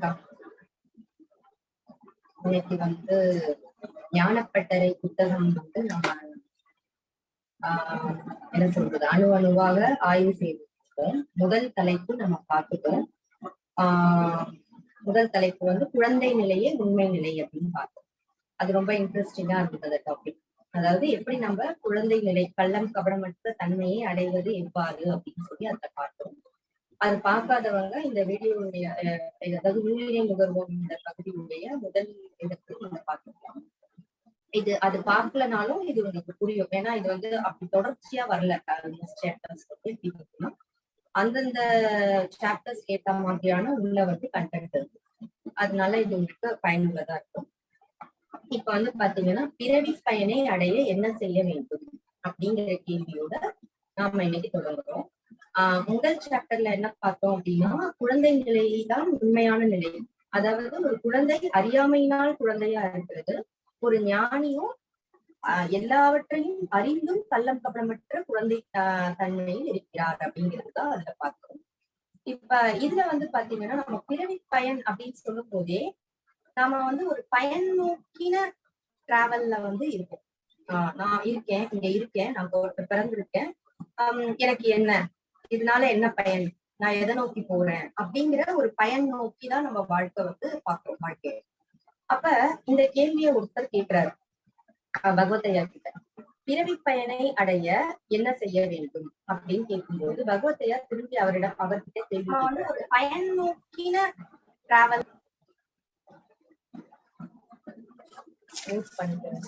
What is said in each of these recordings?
வணக்கம். இன்னைக்கு வந்து ஞானப்பட்டறை புத்தகம் வந்து நம்ம ஆஹ் என்ன சொல்றது அணு அணுவாக ஆய்வு செய்திருக்கோம் முதல் தலைப்பு நம்ம பார்த்துட்டோம். ஆஹ் முதல் தலைப்பு வந்து குழந்தை நிலையே உண்மை நிலை அப்படின்னு பார்த்தோம். அது ரொம்ப இன்ட்ரெஸ்டிங்கா இருந்தது அந்த டாபிக் அதாவது எப்படி நம்ம குழந்தை நிலை கள்ளம் கபடமற்ற தன்மையை அடைவது எவ்வாறு அப்படின்னு சொல்லி அந்த பார்த்தோம் அது பார்க்காதவங்க இந்த வீடியோவுடைய அதாவது உயிரினை நுகர்வோம் இந்த பகுதியுடைய முதல் இடத்துல நீங்க பார்த்துக்கலாம். இது அது பார்க்கலனாலும் இது உங்களுக்கு புரியும். ஏன்னா இது வந்து அப்படி தொடர்ச்சியா வரல. சாப்டர்ஸ் வந்து அந்தந்த சாப்டர்ஸ் ஏத்த மாதிரியான உள்ள வந்து கண்டென்ட் இருக்கு. அதனால இது உங்களுக்கு பயனுள்ளதா இருக்கும். இப்ப வந்து பாத்தீங்கன்னா பிறவி பயனை அடைய என்ன செய்ய வேண்டும் அப்படிங்கிற கேள்வியோட நாம இன்னைக்கு தொடங்குறோம். ஆஹ் முதல் சாப்டர்ல என்ன பார்த்தோம் அப்படின்னா குழந்தை நிலைதான் உண்மையான நிலை. அதாவது ஒரு குழந்தை அறியாமையினால் குழந்தையா இருக்கிறது. ஒரு ஞானியும் எல்லாவற்றையும் அறிந்தும் கள்ளம் கப்பலமற்ற குழந்தை தன்மையில் இருக்கிறார் அப்படிங்கிறது தான் அதுல பார்த்தோம். இப்ப இதுல வந்து பாத்தீங்கன்னா நம்ம பிறவி பயன் அப்படின்னு சொல்லும் போதே நாம வந்து ஒரு பயன் நோக்கின டிராவல்ல வந்து இருக்கோம் ஆஹ் நான் இருக்கேன் இங்க இருக்கேன் நான் பிறந்திருக்கேன். ஆஹ் எனக்கு என்ன? இதனால என்ன பயன்? நான் எதை நோக்கி போறேன்? அப்படிங்கிற ஒரு பயன் நோக்கி தான் நம்ம வாழ்க்கை வந்து பார்க்கிறோம் வாழ்க்கையை அப்ப இந்த கேள்வியை ஒருத்தர் கேட்கிறாரு. பகவத்தையா கிட்ட. பிறவி பயனை அடைய என்ன செய்ய வேண்டும்? அப்படின்னு கேட்கும்போது பகவத்தையா திரும்பி அவரிடம் அவர்கிட்ட கேள்வி வந்து ஒரு பயன் நோக்கின டிராவல் பண்ணிக்கிறேன்.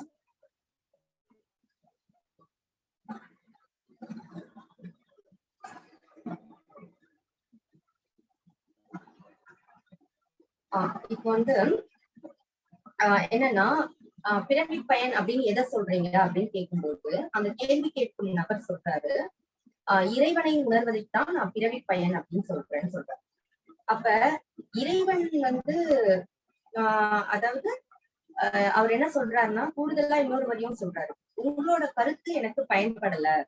இப்போ வந்து என்னன்னா பிறவி பயன் அப்படின்னு எதை சொல்றீங்க அப்படின்னு கேட்கும்போது அந்த கேள்வி கேட்கும் நபர் சொல்றாரு. ஆஹ் இறைவனை உணர்வதைத்தான் நான் பிறவி பயன் அப்படின்னு சொல்றேன்னு சொல்றாரு. அப்ப இறைவன் வந்து ஆஹ் அதாவது அவர் என்ன சொல்றாருன்னா கூடுதலா இன்னொரு வரையும் சொல்றாரு. உங்களோட கருத்து எனக்கு பயன்படல.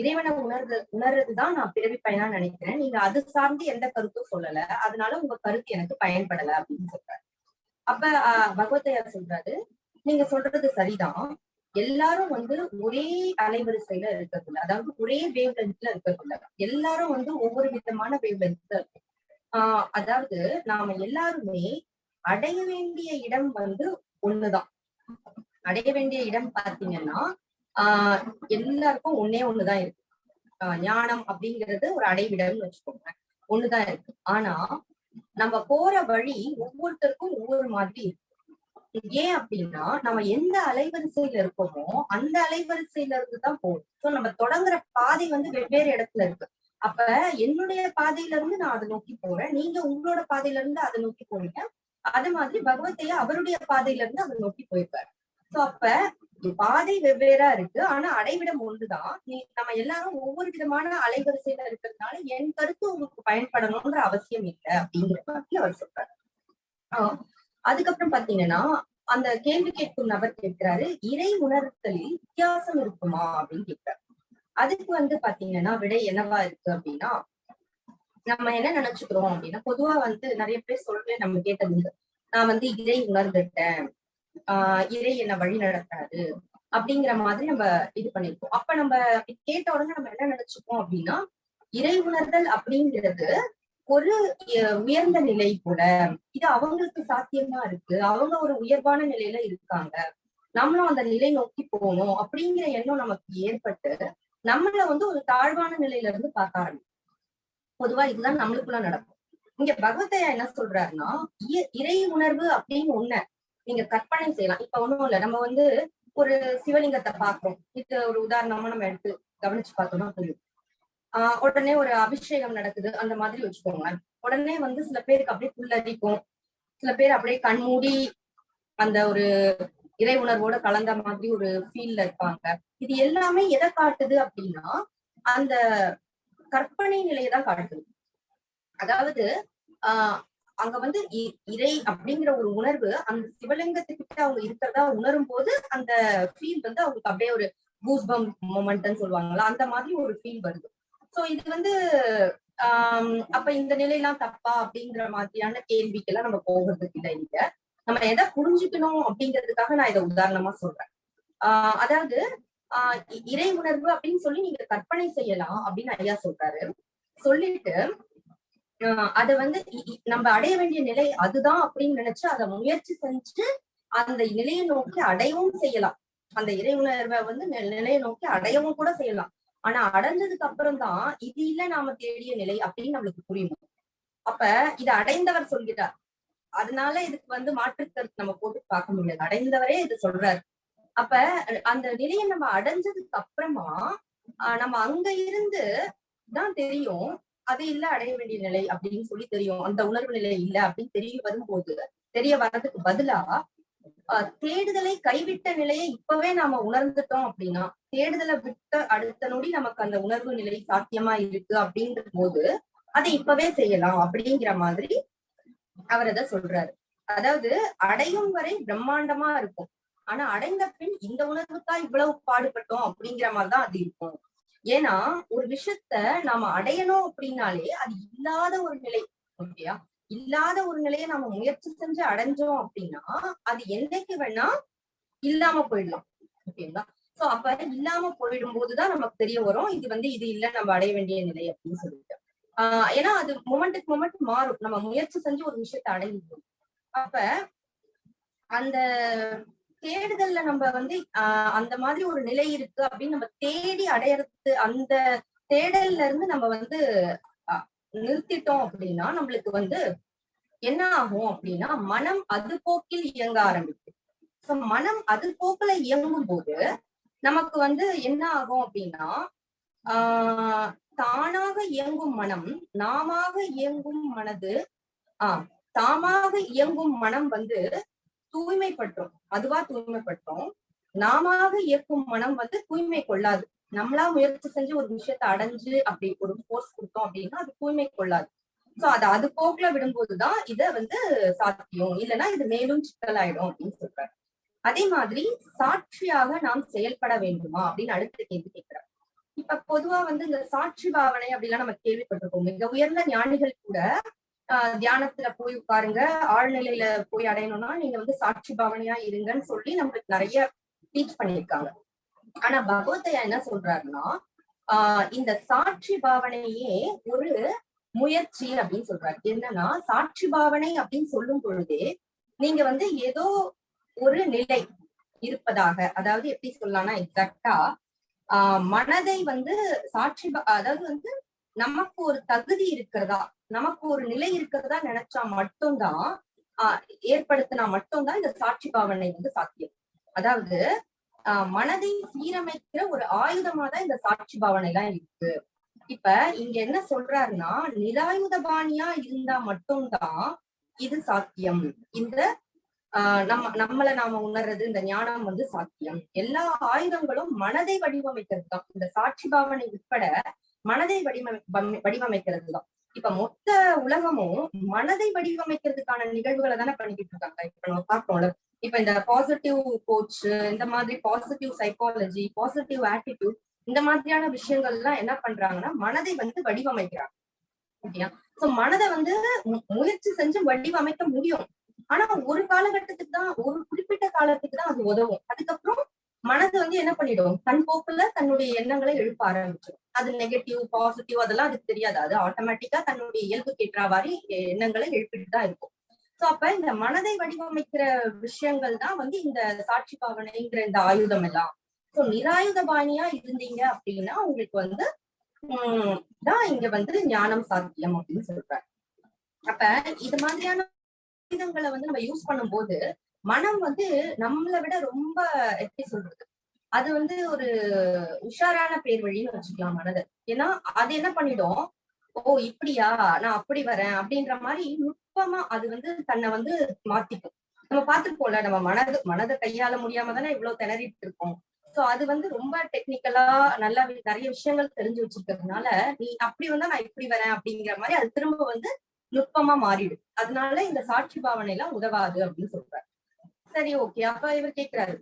இறைவனை உணர்வு உணர்றதுதான் நான் பிறவி பயனா நினைக்கிறேன். நீங்க அது சார்ந்து எந்த கருத்தும் சொல்லல. அதனால உங்க கருத்து எனக்கு பயன்படல அப்படின்னு சொல்றாரு. அப்ப பகவத்தையா சொல்றாரு நீங்க சொல்றது சரிதான். எல்லாரும் வந்து ஒரே அலைவரிசையில இருக்கிறது அதாவது ஒரே வேவ் லென்த்ல இருக்கிறது எல்லாரும் வந்து ஒவ்வொரு விதமான வேவ் லென்த்ல ஆஹ் அதாவது நாம எல்லாருமே அடைய வேண்டிய இடம் வந்து ஒண்ணுதான். அடைய வேண்டிய இடம் பாத்தீங்கன்னா ஆஹ் எல்லாருக்கும் ஒன்னே ஒண்ணுதான் இருக்கு. ஆஹ் ஞானம் அப்படிங்கிறது ஒரு அடைவிடம்னு வச்சுக்கோங்க ஒண்ணுதான் இருக்கு. ஆனா நம்ம போற வழி ஒவ்வொருத்தருக்கும் ஒவ்வொரு மாதிரி இருக்கும் ஏன் அப்படின்னா நம்ம எந்த அலைவரிசையில இருக்கோமோ அந்த அலைவரிசையில இருந்துதான் போகும். சோ நம்ம தொடங்குற பாதை வந்து வெவ்வேறு இடத்துல இருக்கு. அப்ப என்னுடைய பாதையில இருந்து நான் அதை நோக்கி போறேன். நீங்க உங்களோட பாதையில இருந்து அதை நோக்கி போறீங்க. அது மாதிரி பகவத்தையா அவருடைய பாதையில இருந்து அதை நோக்கி போயிருக்காரு சோ அப்ப பாதை வெவ்வேறா இருக்கு. ஆனா அடைவிடம் ஒன்றுதான். நீ நம்ம எல்லாரும் ஒவ்வொரு விதமான அலைவரிசையில இருக்கிறதுனால என் கருத்து உங்களுக்கு பயன்படணும்ன்ற அவசியம் இல்லை அப்படிங்கிற மாதிரி அவர் சொல்றாரு. ஆஹ் அதுக்கப்புறம் பாத்தீங்கன்னா அந்த கேள்வி கேட்கும் நபர் கேட்கிறாரு இறை உணர்த்தலில் வித்தியாசம் இருக்குமா? அப்படின்னு கேட்கிறாரு. அதுக்கு வந்து பாத்தீங்கன்னா விடை என்னவா இருக்கு அப்படின்னா நம்ம என்ன நினைச்சுக்கிறோம் அப்படின்னா பொதுவா வந்து நிறைய பேர் சொல்றேன் நம்ம கேட்டது நான் வந்து இறை உணர்ந்துட்டேன். ஆஹ் இறை என்ன வழி நடத்தாரு அப்படிங்கிற மாதிரி நம்ம இது பண்ணிருக்கோம். அப்ப நம்ம கேட்ட உடனே நம்ம என்ன நினைச்சுப்போம் அப்படின்னா இறை உணர்தல் அப்படிங்கிறது ஒரு உயர்ந்த நிலை போல இது அவங்களுக்கு சாத்தியமா இருக்கு அவங்க ஒரு உயர்வான நிலையில இருக்காங்க நம்மளும் அந்த நிலை நோக்கி போகணும் அப்படிங்கிற எண்ணம் நமக்கு ஏற்பட்டு நம்மள வந்து ஒரு தாழ்வான நிலையில இருந்து பார்க்க ஆரம்பிக்கும். பொதுவா இதுதான் நம்மளுக்குள்ள நடக்கும். இங்க பகவத்தையா என்ன சொல்றாருன்னா இறை உணர்வு அப்படின்னு ஒண்ணு. நீங்க கற்பனை செய்யலாம். இப்ப ஒண்ணும் இல்ல. நம்ம வந்து ஒரு சிவலிங்கத்தை பாக்குறோம் இது ஒரு உதாரணமா நம்ம எடுத்து கவனிச்சு பார்த்தோம்னா புரியும். ஆஹ் உடனே ஒரு அபிஷேகம் நடக்குது. அந்த மாதிரி வச்சுக்கோங்க உடனே வந்து சில பேருக்கு அப்படியே புல்லரிக்கும். சில பேர் அப்படியே கண்மூடி அந்த ஒரு இறை உணர்வோட கலந்த மாதிரி ஒரு ஃபீல்ல இருப்பாங்க. இது எல்லாமே எதை காட்டுது அப்படின்னா அந்த கற்பனை நிலையை தான் காட்டுது. அதாவது ஆஹ் அங்க வந்து இறை அப்படிங்கிற ஒரு உணர்வு அந்த சிவலிங்கத்துக்கிட்ட அவங்க இருக்கிறதா உணரும் போது அந்த ஃபீல் வந்து அவங்களுக்கு அப்படியே ஒரு கூஸ்பம் மொமெண்ட்னு சொல்லுவாங்களா அந்த மாதிரி ஒரு ஃபீல் வருது. சோ இது வந்து ஆஹ் அப்ப இந்த நிலையெல்லாம் தப்பா அப்படிங்கிற மாதிரியான கேள்விக்கெல்லாம் நம்ம போகிறதுக்கு இல்லை இங்க. நம்ம எதை புரிஞ்சுக்கணும் அப்படிங்கிறதுக்காக நான் இதை உதாரணமா சொல்றேன். ஆஹ் அதாவது ஆஹ் இ- இறை உணர்வு அப்படின்னு சொல்லி நீங்க கற்பனை செய்யலாம் அப்படின்னு ஐயா சொல்றாரு. சொல்லிட்டு அதை வந்து நம்ம அடைய வேண்டிய நிலை அதுதான் அப்படின்னு நினைச்சு அதை முயற்சி செஞ்சு அந்த நிலையை நோக்கி அடையவும் செய்யலாம். அந்த இறை உணர்வை வந்து நிலையை நோக்கி அடையவும் கூட செய்யலாம். ஆனா அடைஞ்சதுக்கு அப்புறம் தான் இது இல்ல நாம தேடிய நிலை அப்படின்னு நம்மளுக்கு புரியும். அப்ப இதை அடைந்தவர் சொல்கிறார். அதனால இதுக்கு வந்து மாற்றுக்கருத்து நம்ம போட்டு பார்க்க முடியாது. அடைந்தவரே இது சொல்றாரு. அப்ப அந்த நிலையை நம்ம அடைஞ்சதுக்கு அப்புறமா ஆஹ் நம்ம அங்க இருந்து தான் தெரியும் அது இல்ல அடைய வேண்டிய நிலை அப்படின்னு சொல்லி தெரியும். அந்த உணர்வு நிலை இல்ல அப்படின்னு தெரிய வரும்போது தெரிய வர்றதுக்கு பதிலா தேடுதலை கைவிட்ட நிலையை இப்பவே நாம உணர்ந்துட்டோம் அப்படின்னா தேடுதலை விட்ட அடுத்த நொடி நமக்கு அந்த உணர்வு நிலை சாத்தியமா இருக்கு அப்படின்ற போது அதை இப்பவே செய்யலாம் அப்படிங்கிற மாதிரி அவர் அதை சொல்றாரு. அதாவது அடையும் வரை பிரம்மாண்டமா இருக்கும். ஆனா அடைந்த பின் இந்த உணர்வுக்கா இவ்வளவு பாடுபட்டோம் அப்படிங்கிற மாதிரிதான் அது இருக்கும். ஏன்னா ஒரு விஷயத்த நாம அடையணும் அப்படின்னாலே அது இல்லாத ஒரு நிலை ஓகேயா இல்லாத ஒரு நிலையை நாம முயற்சி செஞ்சு அடைஞ்சோம் அப்படின்னா அது என்னைக்கு வேணா இல்லாம போயிடலாம் ஓகேங்களா சோ அப்ப இல்லாம போயிடும் போதுதான் நமக்கு தெரிய வரும் இது வந்து இது இல்ல நம்ம அடைய வேண்டிய நிலை அப்படின்னு சொல்லிட்டு. ஆஹ் ஏன்னா அது மொமெண்ட்டுக்கு மொமெண்ட் மாறும். நம்ம முயற்சி செஞ்சு ஒரு விஷயத்த அடைஞ்சிடும் அப்ப அந்த தேடுதல்ல நம்ம வந்து ஆஹ் அந்த மாதிரி ஒரு நிலை இருக்கு அப்படின்னு நம்ம தேடி அடையறது அந்த தேடல்ல இருந்து நம்ம வந்து அஹ், நிறுத்திட்டோம் அப்படின்னா நம்மளுக்கு வந்து என்ன ஆகும் அப்படின்னா மனம் அது போக்கில் இயங்க ஆரம்பிக்கும். சோ மனம் அது போக்குல இயங்கும் போது நமக்கு வந்து என்ன ஆகும் அப்படின்னா ஆஹ் தானாக இயங்கும் மனம் நாமாக இயங்கும் மனது ஆஹ் தாமாக இயங்கும் மனம் வந்து தூய்மைப்பட்டோம் அதுவா தூய்மைப்பட்டோம் நாமாக இயக்கும் மனம் வந்து தூய்மை கொள்ளாது. நம்மளா முயற்சி செஞ்சு ஒரு விஷயத்த அடைஞ்சு அப்படி ஒரு கோர்ஸ் கொடுத்தோம் அப்படின்னா அது தூய்மை கொள்ளாது. சோ அது அது போக்குல விடும்போதுதான் இத வந்து சாத்தியம். இல்லைன்னா இது மேலும் சிக்கலாயிடும் அப்படின்னு சொல்றாரு. அதே மாதிரி சாட்சியாக நாம் செயல்பட வேண்டுமா அப்படின்னு அடுத்த கேள்வி கேட்கிறார். இப்ப பொதுவா வந்து இந்த சாட்சி பாவனை அப்படிலாம் நம்ம கேள்விப்பட்டிருக்கோம். மிக உயர்ந்த ஞானிகள் கூட தியானத்துல போய் உட்காருங்க. ஆழ்நிலையில போய் அடையணும்னா நீங்க வந்து சாட்சி பாவனையா இருங்கன்னு சொல்லி நம்மளுக்கு நிறைய டீச் பண்ணியிருக்காங்க. ஆனா பகவத்தையா என்ன சொல்றாருன்னா ஆஹ் இந்த சாட்சி பாவனையே ஒரு முயற்சி அப்படின்னு சொல்றாரு. என்னன்னா சாட்சி பாவனை அப்படின்னு சொல்லும் பொழுதே நீங்க வந்து ஏதோ ஒரு நிலை இருப்பதாக அதாவது எப்படி சொல்லலாம்னா எக்ஸாக்டா ஆஹ் மனதை வந்து சாட்சி பா- அதாவது வந்து நமக்கு ஒரு தகுதி இருக்கிறதா நமக்கு ஒரு நிலை இருக்கிறதா நினைச்சா மட்டும்தான் ஆஹ் ஏற்படுத்தினா மட்டும்தான் இந்த சாட்சி பாவனை வந்து சாத்தியம். அதாவது ஆஹ் மனதை சீரமைக்கிற ஒரு ஆயுதமா தான் இந்த சாட்சி பாவனை எல்லாம் இருக்கு. இப்ப இங்க என்ன சொல்றாருன்னா நிராயுத பாணியா இருந்தா மட்டும்தான் இது சாத்தியம். இந்த ஆஹ் நம்ம நம்மளை நாம உணர்றது இந்த ஞானம் வந்து சாத்தியம். எல்லா ஆயுதங்களும் மனதை வடிவமைக்கிறது தான் இந்த சாட்சி பாவனை உட்பட மனதை வடிவமை வடிவமைக்கிறது தான் இப்ப மொத்த உலகமும் மனதை வடிவமைக்கிறதுக்கான நிகழ்வுகளை தானே பண்ணிக்கிட்டு இருக்காங்க. இப்ப நம்ம பார்ப்போம்ல. இப்ப இந்த பாசிட்டிவ் கோச் இந்த மாதிரி பாசிட்டிவ் சைக்காலஜி பாசிட்டிவ் ஆட்டிடியூட் இந்த மாதிரியான விஷயங்கள் எல்லாம் என்ன பண்றாங்கன்னா மனதை வந்து வடிவமைக்கிறாங்க. ஓகேயா? சோ மனதை வந்து முயற்சி செஞ்சு வடிவமைக்க முடியும். ஆனா ஒரு காலகட்டத்துக்கு தான் ஒரு குறிப்பிட்ட காலத்துக்கு தான் அது உதவும். அதுக்கப்புறம் மனது வந்து என்ன பண்ணிடும்? தன் போக்குல தன்னுடைய எண்ணங்களை எழுப்ப ஆரம்பிச்சிடும். அது நெகட்டிவ் பாசிட்டிவ் அதெல்லாம் அதுக்கு தெரியாது. அது ஆட்டோமேட்டிக்கா தன்னுடைய இயல்புக்கு மாதிரி எண்ணங்களை எழுப்பிட்டு தான் இருக்கும். சோ அப்ப இந்த மனதை வடிவமைக்கிற விஷயங்கள் தான் வந்து இந்த சாட்சி பாவனைங்கிற இந்த ஆயுதம் எல்லாம். சோ நிராயுத பாணியா இருந்தீங்க அப்படின்னா உங்களுக்கு வந்து உம் தான் இங்க வந்து ஞானம் சாத்தியம் அப்படின்னு சொல்றாங்க. அப்ப இது மாதிரியான ஆயுதங்களை வந்து நம்ம யூஸ் பண்ணும்போது மனம் வந்து நம்மளை விட ரொம்ப எப்படி சொல்றது? அது வந்து ஒரு உஷாரான பேர் வழின்னு வச்சுக்கலாம் மனதை. ஏன்னா அது என்ன பண்ணிடும்? ஓ இப்படியா? நான் அப்படி வரேன் அப்படின்ற மாதிரி நுட்பமா அது வந்து தன்னை வந்து மாத்திக்கும். நம்ம பார்த்துருப்போம்ல நம்ம மனது மனதை கையாள முடியாம தானே இவ்வளவு திணறிட்டு இருக்கோம். சோ அது வந்து ரொம்ப டெக்னிக்கலா நல்லா நிறைய விஷயங்கள் தெரிஞ்சு வச்சிருக்கிறதுனால நீ அப்படி வந்தா நான் இப்படி வரேன் அப்படிங்கிற மாதிரி அது திரும்ப வந்து நுட்பமா மாறிடும். அதனால இந்த சாட்சி பாவனை எல்லாம் உதவாது அப்படின்னு சொல்றேன் சரி ஓகே அப்ப இவர் கேக்குறாரு.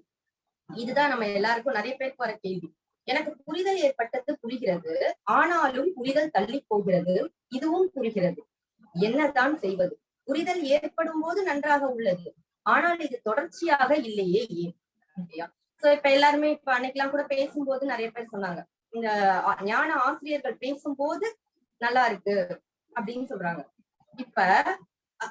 இதுதான் நம்ம எல்லாருக்கும் நிறைய பேருக்கு வர கேள்வி. எனக்கு புரிதல் ஏற்பட்டது புரிகிறது. ஆனாலும் புரிதல் தள்ளி போகிறது. இதுவும் புரிகிறது. என்னதான் செய்வது? புரிதல் ஏற்படும் போது நன்றாக உள்ளது. ஆனால் இது தொடர்ச்சியாக இல்லையே ஏன்? சோ இப்ப எல்லாருமே இப்ப அன்னைக்கெல்லாம் கூட பேசும்போது நிறைய பேர் சொன்னாங்க. இந்த ஞான ஆசிரியர்கள் பேசும்போது நல்லா இருக்கு அப்படின்னு சொல்றாங்க. இப்ப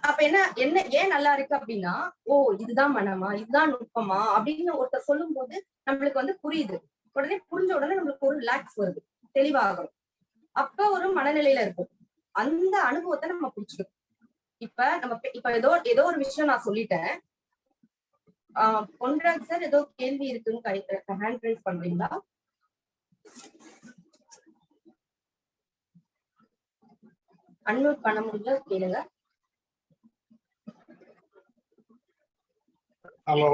அப்ப என்ன என்ன ஏன் நல்லா இருக்கு அப்படின்னா ஓ இதுதான் மனமா இதுதான் நுட்பமா அப்படின்னு ஒருத்தர் சொல்லும் போது நம்மளுக்கு வந்து புரியுது. உடனே புரிஞ்ச உடனே நம்மளுக்கு ஒரு ரிலாக்ஸ் வருது தெளிவாகும். அப்ப ஒரு மனநிலையில இருக்கும். அந்த அனுபவத்தை நம்ம புடிச்சுக்கணும் இப்ப நம்ம இப்ப ஏதோ ஏதோ ஒரு விஷயம் நான் சொல்லிட்டேன். ஆஹ் பொன்ராஜ் சார் ஏதோ கேள்வி இருக்குன்னு ஹேண்ட் ரைஸ் பண்றீங்களா? அன்மியூட் பண்ண முடிஞ்சா கேளுங்க. ஹலோ.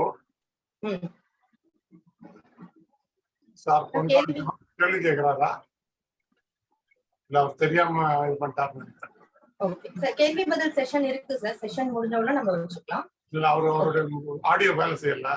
சார் கேள்வி. கேக்குறாரா? இல்ல அவர் தெரியாம இது சார் கேள்வி பதில் செஷன் இருக்கு சார். செஷன் முடிஞ்ச உடனே நம்ம வச்சுக்கலாம். இல்ல அவர் அவருடைய ஆடியோ வேலை செய்யல.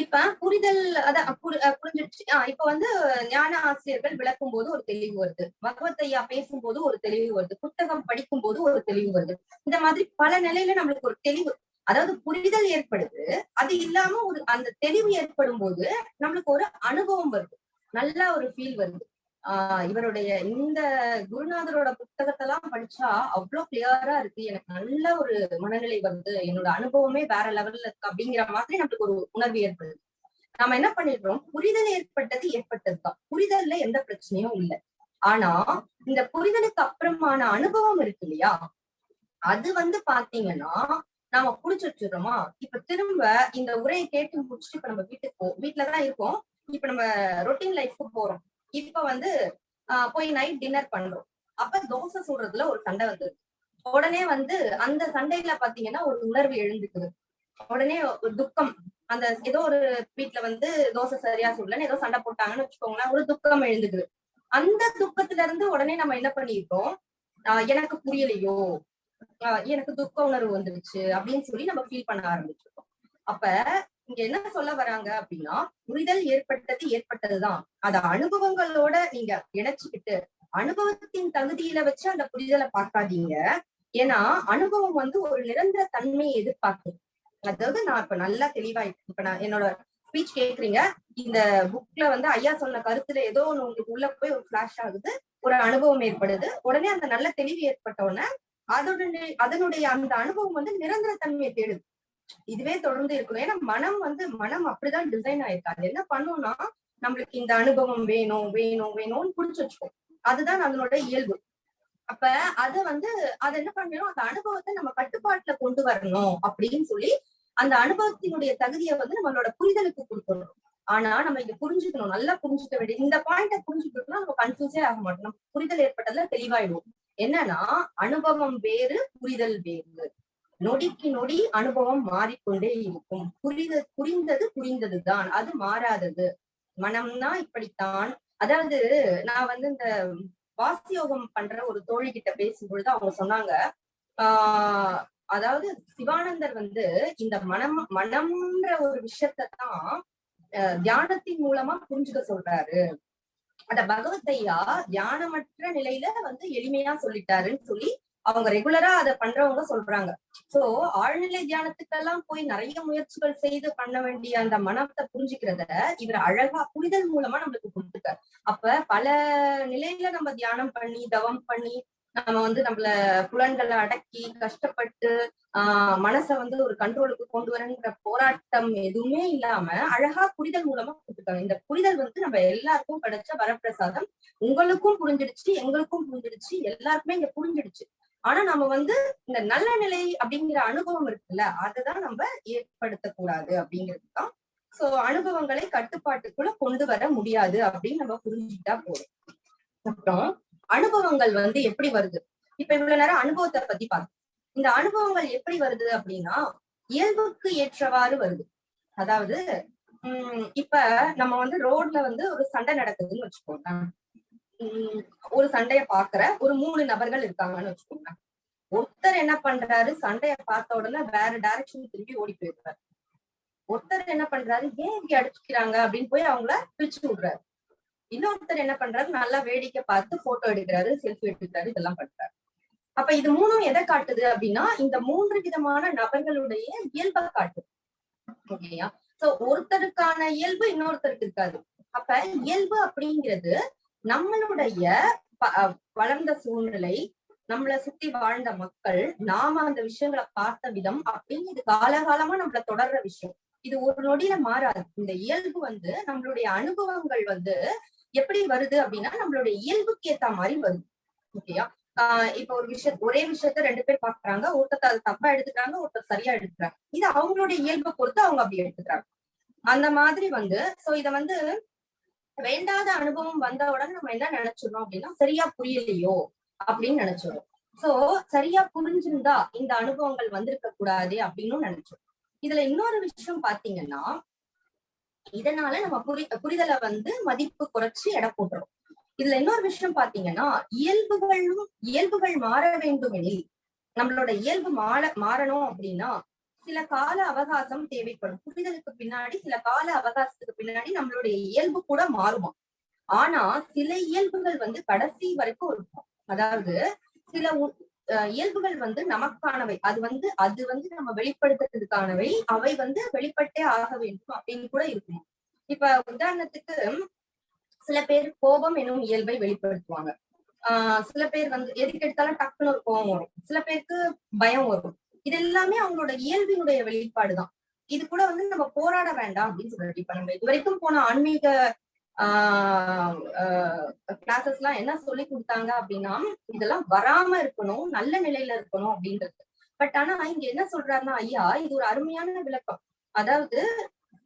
இப்ப புரிதல் அதான் புரி- புரிஞ்சிடுச்சு. ஆஹ் இப்ப வந்து ஞான ஆசிரியர்கள் விளக்கும் போது ஒரு தெளிவு வருது. பகவத் ஐயா பேசும்போது ஒரு தெளிவு வருது. புத்தகம் படிக்கும் போது ஒரு தெளிவு வருது. இந்த மாதிரி பல நிலையில நம்மளுக்கு ஒரு தெளிவு அதாவது புரிதல் ஏற்படுது. அது இல்லாம ஒரு அந்த தெளிவு ஏற்படும் போது நம்மளுக்கு ஒரு அனுபவம் வருது. நல்ல ஒரு ஃபீல் வருது. ஆஹ் இவருடைய இந்த குருநாதரோட புத்தகத்தெல்லாம் படிச்சா அவ்வளவு கிளியரா இருக்கு. எனக்கு நல்ல ஒரு மனநிலை வந்து என்னோட அனுபவமே வேற லெவல்ல இருக்கு அப்படிங்கிற மாதிரி நம்மளுக்கு ஒரு உணர்வு ஏற்படுது. நாம என்ன பண்ணிடுறோம்? புரிதல் ஏற்பட்டது ஏற்பட்டதுதான். புரிதல்ல எந்த பிரச்சனையும் இல்லை. ஆனா இந்த புரிதலுக்கு அப்புறமான அனுபவம் இருக்கு இல்லையா? அது வந்து பாத்தீங்கன்னா நாம புடிச்சு வச்சிடுறோமா? இப்ப திரும்ப இந்த உரையை கேட்டு முடிச்சுட்டு இப்ப நம்ம வீட்டுக்கு போ வீட்டுலதான் இருக்கோம். இப்ப நம்ம ரொட்டீன் லைஃப்க்கு போறோம். இப்ப வந்து ஆஹ் போய் நைட் டின்னர் பண்றோம். அப்ப தோசை சுடுறதுல ஒரு சண்டை வந்தது. உடனே வந்து அந்த சண்டையில பாத்தீங்கன்னா ஒரு உணர்வு எழுந்துக்குது. உடனே ஒரு துக்கம். அந்த ஏதோ ஒரு வீட்ல வந்து தோசை சரியா சுடலன்னு ஏதோ சண்டை போட்டாங்கன்னு வச்சுக்கோங்களேன் ஒரு துக்கம் எழுந்துக்குது. அந்த துக்கத்துல இருந்து உடனே நம்ம என்ன பண்ணிருக்கோம் ஆஹ் எனக்கு புரியலையோ? எனக்கு துக்க உணர்வு வந்துருச்சு அப்படின்னு சொல்லி நம்ம ஃபீல் பண்ண ஆரம்பிச்சிருக்கோம் அப்ப இங்க என்ன சொல்ல வராங்க அப்படின்னா புரிதல் ஏற்பட்டது ஏற்பட்டதுதான். அத அனுபவங்களோட நீங்க இணைச்சுக்கிட்டு அனுபவத்தின் தகுதியில வச்சு அந்த புரிதலை பார்க்காதீங்க. ஏன்னா அனுபவம் வந்து ஒரு நிரந்தர தன்மையை எதிர்பார்க்கும். அதாவது நான் இப்ப நல்லா தெளிவா இப்ப நான் என்னோட ஸ்பீச் கேக்குறீங்க. இந்த புக்ல வந்து ஐயா சொன்ன கருத்துல ஏதோ ஒண்ணு உங்களுக்கு உள்ள போய் ஒரு ஃபிளாஷ் ஆகுது ஒரு அனுபவம் ஏற்படுது. உடனே அந்த நல்ல தெளிவு ஏற்பட்ட உடனே அதோட அதனுடைய அந்த அனுபவம் வந்து நிரந்தர தன்மையை தேடுது. இதுவே தொடர்ந்து இருக்கணும் ஏன்னா மனம் வந்து மனம் அப்படிதான் டிசைன் ஆயிருக்கு. அது என்ன பண்ணும்னா நம்மளுக்கு இந்த அனுபவம் வேணும் வேணும் வேணும்னு புடிச்சு வச்சுக்கோம். அதுதான் அதனோட இயல்பு. அப்ப அத வந்து அது என்ன பண்ணணும் அந்த அனுபவத்தை நம்ம கட்டுப்பாட்டுல கொண்டு வரணும் அப்படின்னு சொல்லி அந்த அனுபவத்தினுடைய தகுதியை வந்து நம்மளோட புரிதலுக்கு கொடுக்கணும். ஆனா நம்ம இங்க புரிஞ்சுக்கணும் நல்லா புரிஞ்சுக்க வேண்டிய இந்த பாயிண்ட புரிஞ்சுக்கணும்னா நம்ம கன்ஃபியூஸே ஆக மாட்டோம். நம்ம புரிதல் ஏற்பட்டதுல தெளிவாயிடும் என்னன்னா அனுபவம் வேறு புரிதல் வேறு. நொடிக்கு நொடி அனுபவம் மாறிக்கொண்டே இருக்கும். புரித புரிந்தது புரிந்ததுதான். அது மாறாதது. மனம்னா இப்படித்தான். அதாவது நான் வந்து இந்த வாசியோகம் பண்ற ஒரு தோழி கிட்ட பேசும்பொழுது அவங்க சொன்னாங்க ஆஹ் அதாவது சிவானந்தர் வந்து இந்த மனம் மனம்ன்ற ஒரு விஷயத்தை தான் அஹ் தியானத்தின் மூலமா புரிஞ்சுக்க சொல்றாரு. அத பகவத்தையா தியானமற்ற நிலையில வந்து எளிமையா சொல்லிட்டாருன்னு சொல்லி அவங்க ரெகுலரா அதை பண்றவங்க சொல்றாங்க. சோ ஆழ்நிலை தியானத்துக்கெல்லாம் போய் நிறைய முயற்சிகள் செய்து பண்ண வேண்டிய அந்த மனத்தை புரிஞ்சுக்கிறத இவர் அழகா புரிதல் மூலமா நம்மளுக்கு கொடுத்துட்டார். அப்ப பல நிலையில நம்ம தியானம் பண்ணி தவம் பண்ணி நம்ம வந்து நம்மள புலன்களை அடக்கி கஷ்டப்பட்டு ஆஹ் மனசை வந்து ஒரு கண்ட்ரோலுக்கு கொண்டு வரங்கிற போராட்டம் எதுவுமே இல்லாம அழகா புரிதல் மூலமா கொடுத்துருக்காங்க இந்த புரிதல் வந்து நம்ம எல்லாருக்கும் கிடைச்ச வரப்பிரசாதம். உங்களுக்கும் புரிஞ்சிடுச்சு எங்களுக்கும் புரிஞ்சிடுச்சு எல்லாருக்குமே இங்க புரிஞ்சிடுச்சு. ஆனா நம்ம வந்து இந்த நல்ல நிலை அப்படிங்கிற அனுபவம் இருக்குல்ல அதுதான் நம்ம ஏற்படுத்தக்கூடாது அப்படிங்கிறது தான் சோ அனுபவங்களை கட்டுப்பாட்டுக்குள்ள கொண்டு வர முடியாது அப்படின்னு நம்ம புரிஞ்சுக்கிட்டா போதும். அப்புறம் அனுபவங்கள் வந்து எப்படி வருது? இப்ப இவ்வளவு நேரம் அனுபவத்தை பத்தி பார்த்தோம். இந்த அனுபவங்கள் எப்படி வருது அப்படின்னா இயல்புக்கு ஏற்றவாறு வருது. அதாவது உம் இப்ப நம்ம வந்து ரோட்ல வந்து ஒரு சண்டை நடக்குதுன்னு வச்சுக்கோங்க ஒரு சண்டைய பாக்குற ஒரு மூணு நபர்கள் இருக்காங்கன்னு வச்சுக்கோங்க. ஒருத்தர் என்ன பண்றாரு சண்டைய பார்த்த உடனே வேற டைரக்ஷன் திரும்பி ஓடி போயிடுறாரு. ஒருத்தர் என்ன பண்றாரு ஏன் இப்படி அடிச்சுக்கிறாங்க அப்படின்னு போய் அவங்கள பிரிச்சு விடுறாரு. இன்னொருத்தர் என்ன பண்றாரு நல்லா வேடிக்கை பார்த்து போட்டோ எடுக்கிறாரு செல்ஃபி எடுக்கிறாரு இதெல்லாம் பண்றாரு. அப்ப இது மூணும் எதை காட்டுது அப்படின்னா இந்த மூன்று விதமான நபர்களுடைய இயல்பை காட்டுது. ஓகேயா? சோ ஒருத்தருக்கான இயல்பு இன்னொருத்தருக்கு இருக்காது. அப்ப இயல்பு அப்படிங்கிறது நம்மளுடைய வளர்ந்த சூழ்நிலை நம்மளை சுத்தி வாழ்ந்த மக்கள் நாம அந்த விஷயங்களை பார்த்த விதம் அப்படின்னு இது காலகாலமா நம்மள தொடர்ற விஷயம். இது ஒரு நொடியில மாறாது. இந்த இயல்பு வந்து நம்மளுடைய அனுபவங்கள் வந்து எப்படி வருது அப்படின்னா நம்மளுடைய இயல்புக்கு ஏத்த மாதிரி வருது. ஓகேயா? ஆஹ் இப்ப ஒரு விஷயம் ஒரே விஷயத்த ரெண்டு பேர் பாக்குறாங்க ஒருத்தர் அதை தப்பா எடுத்துக்கிறாங்க ஒருத்தர் சரியா எடுத்துக்கிறாங்க. இது அவங்களுடைய இயல்பை பொறுத்து அவங்க அப்படி எடுத்துக்கிறாங்க. அந்த மாதிரி வந்து சோ இத வந்து வேண்டாத அனுபவம் வந்த உடனே நம்ம என்ன நினைச்சிடணும் அப்படின்னா சரியா புரியலையோ அப்படின்னு நினைச்சிடும் சோ சரியா புரிஞ்சிருந்தா இந்த அனுபவங்கள் வந்திருக்க கூடாது அப்படின்னு நினைச்சோம் இதுல இன்னொரு விஷயம் பாத்தீங்கன்னா இதனால நம்ம புரி புரிதலை வந்து மதிப்பு குறைச்சு எடை போட்டுறோம். இதுல இன்னொரு விஷயம் பாத்தீங்கன்னா இயல்புகளும் இயல்புகள் மாற வேண்டுமெனில் நம்மளோட இயல்பு மாற மாறணும் அப்படின்னா சில கால அவகாசம் தேவைப்படும். புரிதலுக்கு பின்னாடி சில கால அவகாசத்துக்கு பின்னாடி நம்மளுடைய இயல்பு கூட மாறுமா? ஆனா சில இயல்புகள் வந்து கடைசி வரைக்கும் இருக்கும். அதாவது சில இயல்புகள் வந்து நமக்கானவை. அது வந்து அது வந்து நம்ம வெளிப்படுத்துறதுக்கானவை. அவை வந்து வெளிப்பட்டே ஆக வேண்டும் அப்படின்னு கூட இருக்கும். இப்ப உதாரணத்துக்கு சில பேர் கோபம் எனும் இயல்பை வெளிப்படுத்துவாங்க. ஆஹ் சில பேர் வந்து எதுக்கு எடுத்தாலும் டக்குன்னு ஒரு கோபம் வரும். சில பேருக்கு பயம் வரும். இது எல்லாமே அவங்களோட இயல்பினுடைய வெளிப்பாடுதான். இது கூட வந்து நம்ம போராட வேண்டாம் அப்படின்னு சொல்லிட்டு இப்ப நம்ம இது வரைக்கும் போன ஆன்மீக கிளாஸஸ் எல்லாம் என்ன சொல்லி கொடுத்தாங்க அப்படின்னா இதெல்லாம் வராம இருக்கணும் நல்ல நிலையில இருக்கணும் அப்படின்றது. பட் ஆனா இங்க என்ன சொல்றாருன்னா ஐயா இது ஒரு அருமையான விளக்கம். அதாவது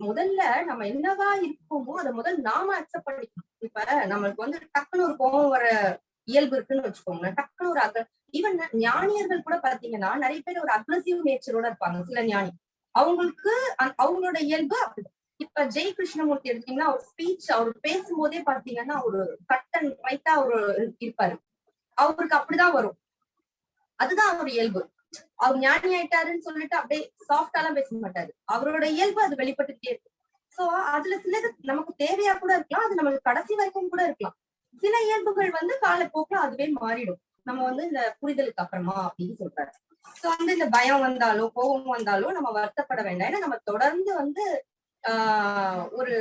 முதல்ல நம்ம என்னவா இருக்கோமோ அதை முதல் நாம அக்செப்ட் பண்ணிக்கணும். இப்ப நம்மளுக்கு வந்து டக்குன்னு ஒரு கோபம் வர இயல்பு இருக்குன்னு வச்சுக்கோங்களேன். டக்குனு ஒரு அக ஈவன் ஞானியர்கள் கூட பாத்தீங்கன்னா நிறைய பேர் ஒரு அக்ரஸிவ் நேச்சரோட இருப்பாங்க சில ஞானி. அவங்களுக்கு அவங்களோட இயல்பு அப்படி இப்ப ஜெய் கிருஷ்ணமூர்த்தி எடுத்தீங்கன்னா அவர் ஸ்பீச் அவர் பேசும்போதே பாத்தீங்கன்னா ஒரு கட் அண்ட் ரைட்டா அவரு இருப்பாரு. அவருக்கு அப்படிதான் வரும். அதுதான் அவர் இயல்பு. அவர் ஞானி ஆயிட்டாருன்னு சொல்லிட்டு அப்படியே சாஃப்டாலாம் பேச மாட்டாரு. அவரோட இயல்பு அது வெளிப்பட்டுட்டே இருக்கு சோ அதுல சிலது நமக்கு தேவையா கூட இருக்கலாம் அது நமக்கு கடைசி வரைக்கும் கூட இருக்கலாம். சில இயல்புகள் வந்து காலப்போக்குல அதுவே மாறிடும். நம்ம வந்து இந்த புரிதலுக்கு அப்புறமா அப்படின்னு சொல்றாரு. சோ வந்து இந்த பயம் வந்தாலும் கோபம் வந்தாலும் நம்ம வருத்தப்பட வேண்டாம். ஏன்னா நம்ம தொடர்ந்து வந்து ஆஹ் ஒரு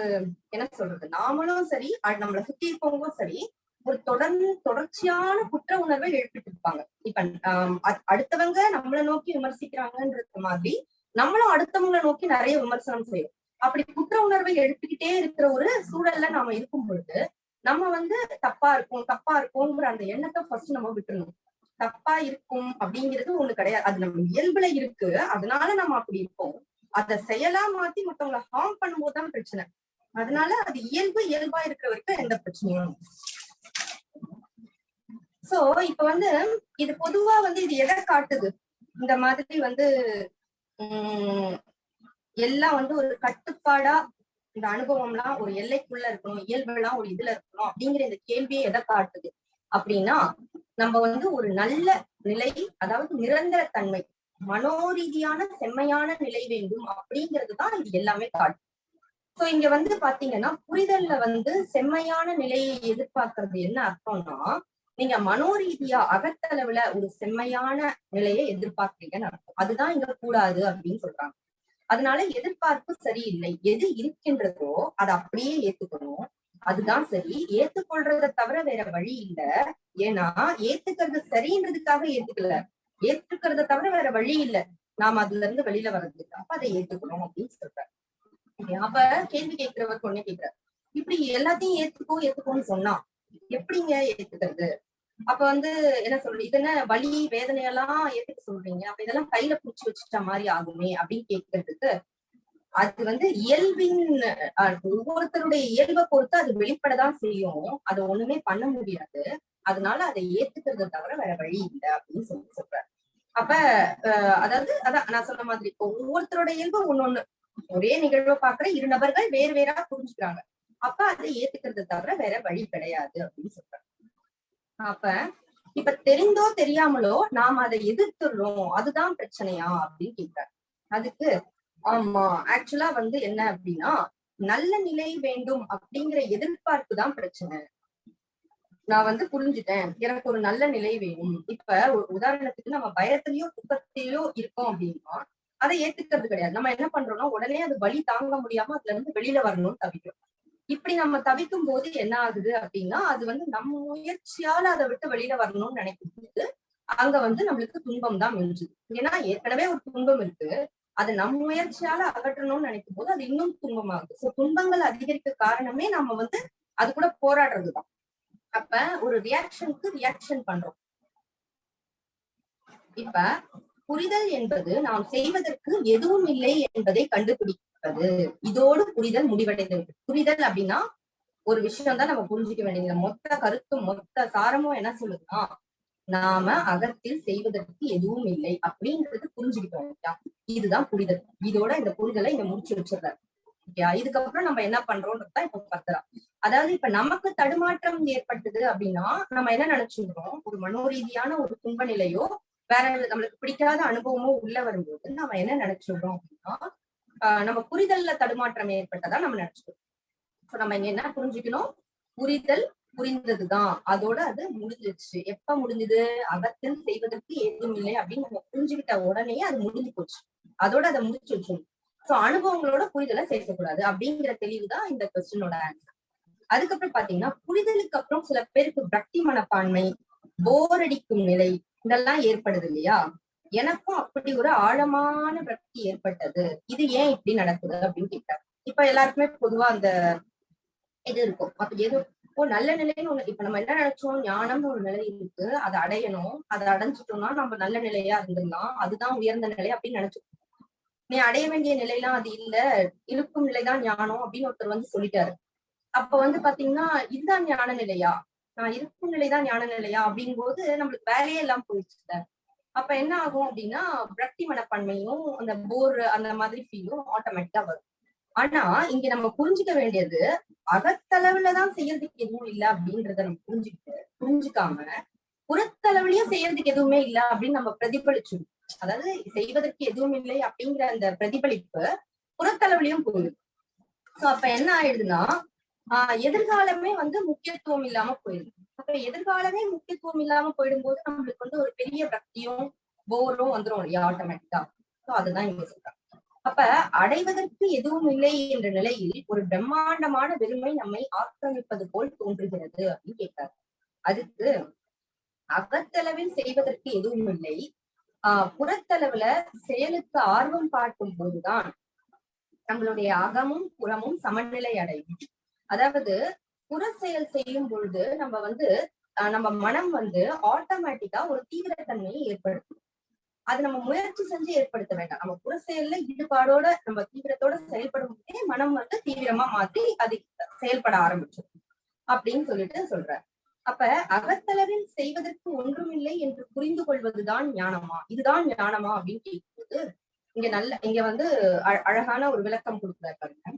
என்ன சொல்றது? நாமளும் சரி நம்மளை சுத்தி இருக்கவங்களும் சரி ஒரு தொடர்ந்து தொடர்ச்சியான குற்ற உணர்வை எழுப்பிட்டு இருப்பாங்க. இப்ப ஆஹ் அடுத்தவங்க நம்மளை நோக்கி விமர்சிக்கிறாங்கன்றது மாதிரி நம்மளும் அடுத்தவங்களை நோக்கி நிறைய விமர்சனம் செய்யும் அப்படி குற்ற உணர்வை எழுப்பிக்கிட்டே இருக்கிற ஒரு சூழல்ல நாம இருக்கும் பொழுது நம்ம வந்து தப்பா இருக்கும் தப்பா இருக்கும்ங்கிற அந்த எண்ணத்தை ஃபர்ஸ்ட் நம்ம விட்டுறணும். தப்பா இருக்கும் அப்படிங்கிறது ஒண்ணு கிடையாது. அது நம்ம இயல்புல இருக்கு. அதனால நம்ம அப்படி இருக்கோம். அத செயலா மாத்தி மத்தவங்களை ஹார்ம் பண்ணும்போது தான் பிரச்சனை. அதனால அது இயல்பு இயல்பா இருக்கிற வரைக்கும் எந்த பிரச்சனையும் சோ இப்ப வந்து இது பொதுவா வந்து இது எதை காட்டுது? இந்த மாதிரி வந்து உம் எல்லாம் வந்து ஒரு கட்டுப்பாடா இந்த அனுபவம்லாம் ஒரு எல்லைக்குள்ள இருக்கணும் இயல்பெல்லாம் ஒரு இதுல இருக்கணும் அப்படிங்கிற இந்த கேள்வியை எதை காட்டுது? அப்படின்னா நம்ம வந்து ஒரு நல்ல நிலை அதாவது நிரந்தர தன்மை மனோரீதியான செம்மையான நிலை வேண்டும் அப்படிங்கிறது தான் இது எல்லாமே காட்டும் சோ இங்க வந்து பாத்தீங்கன்னா புரிதல்ல வந்து செம்மையான நிலையை எதிர்பார்க்கறது என்ன அர்த்தம்னா நீங்க மனோரீதியா அகத்தளவுல ஒரு செம்மையான நிலையை எதிர்பார்க்கறீங்கன்னு அர்த்தம். அதுதான் இங்க கூடாது அப்படின்னு சொல்றாங்க. அதனால எதிர்பார்ப்பு சரியில்லை. எது இருக்கின்றதோ அதை அப்படியே ஏத்துக்கணும். அதுதான் சரி. ஏத்துக்கொள்றத தவிர வேற வழி இல்ல. ஏன்னா ஏத்துக்கிறது சரின்றதுக்காக ஏத்துக்கல. ஏத்துக்கிறத தவிர வேற வழி இல்ல. நாம அதுல இருந்து வெளியில வர்றதுக்கு. அப்ப அதை ஏத்துக்கணும் அப்படின்னு சொல்றாரு. அப்ப கேள்வி கேட்கிறவர் ஒண்ணு கேக்குறாரு. இப்படி எல்லாத்தையும் ஏத்துக்கோ ஏத்துக்கோன்னு சொன்னா எப்படிங்க ஏத்துக்கிறது? அப்ப வந்து என்ன சொல்றது இது என்ன வலி வேதனையெல்லாம் ஏத்துக்க சொல்றீங்க? அப்ப இதெல்லாம் கையில புடிச்சு வச்சுட்ட மாதிரி ஆகுமே அப்படின்னு கேட்கறதுக்கு அது வந்து இயல்பின் ஒவ்வொருத்தருடைய இயல்பை பொறுத்து அது வெளிப்படதான் செய்யும். அது ஒண்ணுமே பண்ண முடியாது. அதனால அதை ஏத்துக்கிறத தவிர வேற வழி இல்லை அப்படின்னு சொல்லி சொல்றேன் அப்ப அஹ், அதாவது அதான் நான் சொன்ன மாதிரி இப்போ ஒவ்வொருத்தரோட இயல்பு ஒன்னொன்னு ஒரே நிகழ்வை பாக்குற இரு நபர்கள் வேறு வேறா புரிஞ்சுக்கிறாங்க. அப்ப அதை ஏத்துக்கிறத தவிர வேற வழி கிடையாது அப்படின்னு சொல்றேன் அப்ப இப்ப தெரிந்தோ தெரியாமலோ நாம அதை எதிர்த்துறோம். அதுதான் பிரச்சனையா? அப்படின்னு கேக்குறாரு அதுக்கு ஆமா ஆக்சுவலா வந்து என்ன அப்படின்னா நல்ல நிலை வேண்டும் அப்படிங்கிற எதிர்பார்ப்பு தான் பிரச்சனை. நான் வந்து புரிஞ்சுட்டேன். எனக்கு ஒரு நல்ல நிலை வேணும். இப்ப உதாரணத்துக்கு நம்ம பயத்திலயோ துக்கத்திலயோ இருக்கோம் அப்படின்னா அதை ஏத்துக்கிறது கிடையாது. நம்ம என்ன பண்றோம்னா உடனே அது வலி தாங்க முடியாம அதுல இருந்து வெளியில வரணும்னு தவிக்கிறோம். இப்படி நம்ம தவிக்கும் போது என்ன ஆகுது அப்படின்னா அது வந்து நம்ம முயற்சியால அதை விட்டு வெளியில வரணும்னு நினைக்கும் போது அங்க வந்து நம்மளுக்கு துன்பம் தான் மிஞ்சுது. ஏன்னா ஏற்கனவே ஒரு துன்பம் இருக்கு. அதை நம் முயற்சியால அகற்றணும்னு நினைக்கும் போது அது இன்னும் துன்பமாகுது. சோ துன்பங்கள் அதிகரிக்க காரணமே நம்ம வந்து அது கூட போராடுறதுதான் அப்ப ஒரு ரியாக்ஷனுக்கு ரியாக்ஷன் பண்றோம். இப்ப புரிதல் என்பது நாம் செய்வதற்கு எதுவும் இல்லை என்பதை கண்டுபிடிக்கும் கண்டுபிடிப்பது இதோடு புரிதல் முடிவடைந்தது புரிதல் அப்படின்னா ஒரு விஷயம் தான் நம்ம புரிஞ்சுக்க வேண்டியது மொத்த கருத்தும் மொத்த சாரமும் என்ன சொல்லுதுன்னா நாம அகத்தில் செய்வதற்கு எதுவும் இல்லை அப்படின்றது புரிஞ்சுக்கிட்டோம் இல்லையா? இதுதான் புரிதல். இதோட இந்த புரிதலை இங்க முடிச்சு வச்சிடுறாரு. ஓகே இதுக்கப்புறம் நம்ம என்ன பண்றோம்ன்றதுதான் இப்ப பார்க்கலாம். அதாவது இப்ப நமக்கு தடுமாற்றம் ஏற்பட்டது அப்படின்னா நம்ம என்ன நினைச்சிருக்கிறோம்? ஒரு மனோரீதியான ஒரு துன்ப நிலையோ வேற நம்மளுக்கு பிடிக்காத அனுபவமோ உள்ள வரும்போது நம்ம என்ன நினைச்சிடுறோம் அப்படின்னா நம்ம புரிதல்ல தடுமாற்றம் ஏற்பட்டதா நம்ம நினைச்சிருக்கோம் சோ நம்ம இங்க என்ன புரிஞ்சுக்கணும்? புரிதல் புரிந்ததுதான். அதோட அது முடிஞ்சிருச்சு. எப்ப முடிஞ்சது? அகத்தில் செய்வதற்கு எதுவும் இல்லை அப்படின்னு நம்ம புரிஞ்சுக்கிட்ட உடனே அது முடிஞ்சு போச்சு. அதோட அதை முடிச்சு வச்சிடணும் சோ அனுபவங்களோட புரிதலை சேர்க்கக்கூடாது அப்படிங்கிற தெளிவுதான் இந்த கொஸ்டினோட ஆன்சர் அதுக்கப்புறம் பாத்தீங்கன்னா புரிதலுக்கு அப்புறம் சில பேருக்கு பக்தி மனப்பான்மை போர் அடிக்கும் நிலை இதெல்லாம் ஏற்படுது இல்லையா? எனக்கும் அப்படி ஒரு ஆழமான பக்தி ஏற்பட்டது. இது ஏன் இப்படி நடக்குது அப்படின்னு கேட்டார் இப்ப எல்லாருக்குமே பொதுவா அந்த இது இருக்கும். அப்ப ஏதோ இப்போ நல்ல நிலைன்னு ஒண்ணு இப்ப நம்ம என்ன நினைச்சோம்? ஞானம்னு ஒரு நிலை இருக்கு. அதை அடையணும். அதை அடைஞ்சிட்டோம்னா நம்ம நல்ல நிலையா இருந்துடலாம். அதுதான் உயர்ந்த நிலை அப்படின்னு நினைச்சோம். நீ அடைய வேண்டிய நிலையெல்லாம் அது இல்ல. இருக்கும் நிலைதான் ஞானம் அப்படின்னு ஒருத்தர் வந்து சொல்லிட்டாரு. அப்ப வந்து பாத்தீங்கன்னா இதுதான் ஞான நிலையா? நான் இருக்கும் நிலைதான் ஞான நிலையா? அப்படிங்கும் போது நம்மளுக்கு வேலையே எல்லாம் போயிடுச்சு அப்ப என்ன ஆகும் அப்படின்னா பிரக்தி மனப்பான்மையும் அந்த போர் அந்த மாதிரி ஃபீலும் ஆட்டோமேட்டிக்கா வரும். ஆனா இங்க நம்ம புரிஞ்சுக்க வேண்டியது அகத்தளவுலதான் செய்யறதுக்கு எதுவும் இல்ல அப்படின்றத நம்ம புரிஞ்சுக்கிட்டு புரிஞ்சுக்காம புறத்தளவுலயும் செய்யறதுக்கு எதுவுமே இல்ல அப்படின்னு நம்ம பிரதிபலிச்சிடும் அதாவது செய்வதற்கு எதுவும் இல்லை அப்படிங்கிற அந்த பிரதிபலிப்பு புறத்தளவுலயும் போயிடுது சோ அப்ப என்ன ஆயிடுதுன்னா ஆஹ் எதிர்காலமே வந்து முக்கியத்துவம் இல்லாம போயிருது அப்ப எதிர்காலமே முக்கியத்துவம் இல்லாம போயிடும்போது நம்மளுக்கு வந்து ஒரு பெரிய பக்தியும் போரும் வந்துரும் இல்லையா ஆட்டோமேட்டிக்கா சோ அதுதான் இங்க சொல்றாங்க. அப்ப அடைவதற்கு எதுவும் இல்லை என்ற நிலையில் ஒரு பிரம்மாண்டமான வெறுமை நம்மை ஆக்கிரமிப்பது போல் தோன்றுகிறது அப்படின்னு கேட்கிறாரு. அதுக்கு அகத்தளவில் செய்வதற்கு எதுவும் இல்லை. ஆஹ் புறத்தளவுல செயலுக்கு ஆர்வம் காட்டும் போதுதான் நம்மளுடைய அகமும் புறமும் சமநிலை அடையும். அதாவது புற செயல் செய்யும் பொழுது நம்ம வந்து நம்ம மனம் வந்து ஆட்டோமேட்டிக்கா ஒரு தீவிரத்தன்மையை ஏற்படுத்தும். அது நம்ம முயற்சி செஞ்சு ஏற்படுத்த வேண்டாம். நம்ம புற செயல்ல ஈடுபாடோட நம்ம தீவிரத்தோட செயல்படும் போதே மனம் வந்து தீவிரமா மாத்தி அது செயல்பட ஆரம்பிச்சிடும். அப்படின்னு சொல்லிட்டு சொல்ற அப்ப அகத்தளவில் செய்வதற்கு ஒன்றுமில்லை என்று புரிந்து கொள்வதுதான் ஞானமா? இதுதான் ஞானமா? அப்படின்னு கேட்கும்போது இங்க நல்ல இங்க வந்து அழகான ஒரு விளக்கம் கொடுக்குறாரு பாருங்க.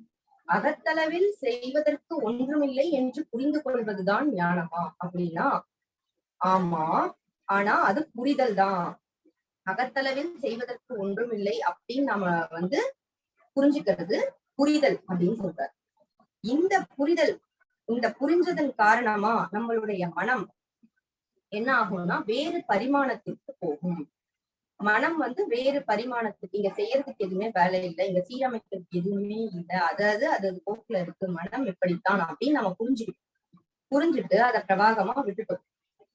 அகத்தளவில் செய்வதற்கு ஒன்றுமில்லை என்று புரிந்து கொள்வதுதான் ஞானமா அப்படின்னா? ஆமா. ஆனா அது புரிதல் தான் அகத்தளவில் செய்வதற்கு ஒன்றுமில்லை அப்படின்னு நம்ம வந்து புரிஞ்சுக்கிறது புரிதல் அப்படின்னு சொல்றாரு. இந்த புரிதல் இந்த புரிஞ்சதன் காரணமா நம்மளுடைய மனம் என்ன ஆகும்னா வேறு பரிமாணத்திற்கு போகும். மனம் வந்து வேறு பரிமாணத்துக்கு இங்க செய்யறதுக்கு எதுவுமே வேலை இல்லை. இங்க சீரமைக்கிறதுக்கு எதுவுமே இல்லை. அதாவது அது போக்குல இருக்கு. மனம் இப்படித்தான் அப்படின்னு நம்ம புரிஞ்சுக்கிட்டோம் புரிஞ்சுட்டு அதை பிரவாகமா விட்டுட்டோம்.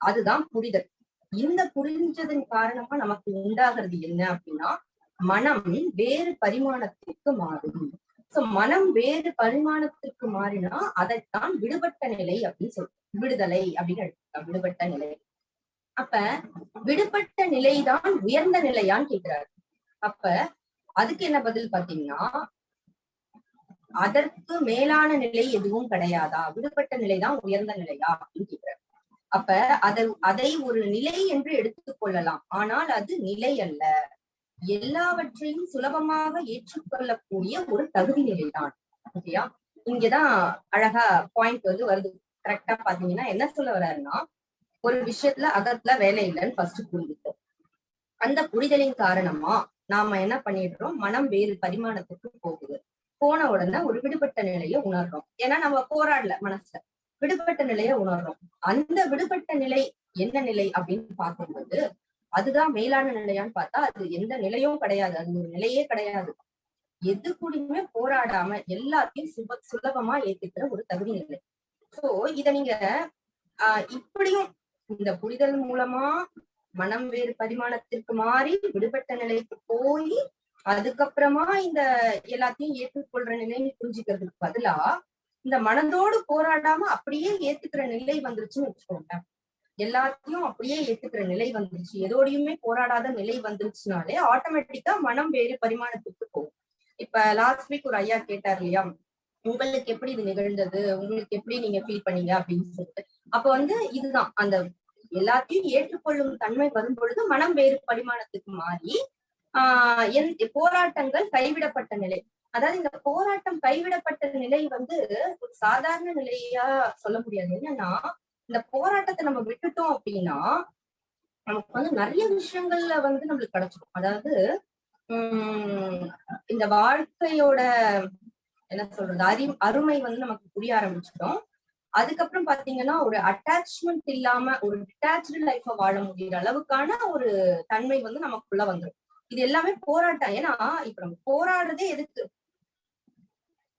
அதுதான் புரிதல். இந்த புரிஞ்சதன் காரணமா நமக்கு உண்டாகிறது என்ன அப்படின்னா மனம் வேறு பரிமாணத்திற்கு மாறும். சோ மனம் வேறு பரிமாணத்திற்கு மாறினா அதைத்தான் விடுபட்ட நிலை அப்படின்னு சொல்றோம். விடுதலை அப்படின்னு எடுத்துக்கலாம் விடுபட்ட நிலை. அப்ப விடுபட்ட நிலைதான் உயர்ந்த நிலையான்னு கேக்குறாரு. அப்ப அதுக்கு என்ன பதில் பாத்தீங்கன்னா அதற்கு மேலான நிலை எதுவும் கிடையாதா? விடுபட்ட நிலைதான் உயர்ந்த நிலையா? அப்படின்னு கேக்குறாரு. அப்ப அதை அதை ஒரு நிலை என்று எடுத்துக் கொள்ளலாம். ஆனால் அது நிலை அல்ல. எல்லாவற்றையும் சுலபமாக ஏற்றுக்கொள்ளக்கூடிய ஒரு தகுதி நிலைதான். ஓகேயா? இங்கதான் அழகா பாயிண்ட் வந்து வருது. கரெக்டா பாத்தீங்கன்னா என்ன சொல்ல வர்றாருன்னா ஒரு விஷயத்துல அகத்துல வேலை இல்லைன்னு ஃபர்ஸ்ட் புரிஞ்சுட்டோம் அந்த புரிதலின் காரணமா நாம என்ன பண்ணிடுறோம்? மனம் வேறு பரிமாணத்துக்கு போகுது. போன உடனே ஒரு விடுபட்ட நிலையை உணர்றோம். ஏன்னா நம்ம போராடல மனசுல. விடுபட்ட நிலையை உணர்றோம். அந்த விடுபட்ட நிலை என்ன நிலை அப்படின்னு பார்க்கும்போது அதுதான் மேலான நிலையான்னு பார்த்தா அது எந்த நிலையும் கிடையாது. அது ஒரு நிலையே கிடையாது. எது கூடயுமே போராடாம எல்லாத்தையும் சுப சுலபமா ஏத்துக்கிற ஒரு தகுதி நிலை. சோ இத நீங்க ஆஹ் இப்படியும் இந்த புரிதல் மூலமா மனம் வேறு பரிமாணத்திற்கு மாறி விடுபட்ட நிலைக்கு போய் அதுக்கப்புறமா இந்த எல்லாத்தையும் ஏற்றுக்கொள்ற நிலைன்னு புரிஞ்சுக்கிறதுக்கு பதிலா இந்த மனதோடு போராடாம அப்படியே ஏத்துக்கிற நிலை வந்துருச்சுன்னு வச்சுக்கோங்க எல்லாத்தையும் அப்படியே ஏத்துக்கிற நிலை வந்துருச்சு. எதோடையுமே போராடாத நிலை வந்துருச்சுனாலே ஆட்டோமேட்டிக்கா மனம் வேறு பரிமாணத்துக்கு போகும். இப்ப லாஸ்ட் வீக் ஒரு ஐயா கேட்டார் இல்லையா? உங்களுக்கு எப்படி இது நிகழ்ந்தது? உங்களுக்கு எப்படி நீங்க ஃபீல் பண்ணீங்க? அப்படின்னு சொல்லிட்டு. அப்ப வந்து இதுதான். அந்த எல்லாத்தையும் ஏற்றுக்கொள்ளும் தன்மை வரும் பொழுது மனம் வேறு பரிமாணத்துக்கு மாறி ஆஹ் என் போராட்டங்கள் கைவிடப்பட்ட நிலை. அதாவது இந்த போராட்டம் கைவிடப்பட்ட நிலை வந்து ஒரு சாதாரண நிலையா சொல்ல முடியாது. என்னன்னா இந்த போராட்டத்தை நம்ம விட்டுட்டோம் அப்படின்னா நமக்கு வந்து நிறைய விஷயங்கள்ல வந்து நம்மளுக்கு கிடைச்சிடும் அதாவது உம் இந்த வாழ்க்கையோட என்ன சொல்றது அறி அருமை வந்து நமக்கு புரிய ஆரம்பிச்சிடும் அதுக்கப்புறம் பாத்தீங்கன்னா ஒரு அட்டாச்மெண்ட் இல்லாம ஒரு டிட்டாச்சு லைஃப வாழ முடியிற அளவுக்கான ஒரு தன்மை வந்து நமக்குள்ள வந்துடும் இது எல்லாமே போராட்டம். ஏன்னா இப்ப நம்ம போராடுறதே எதுக்கு?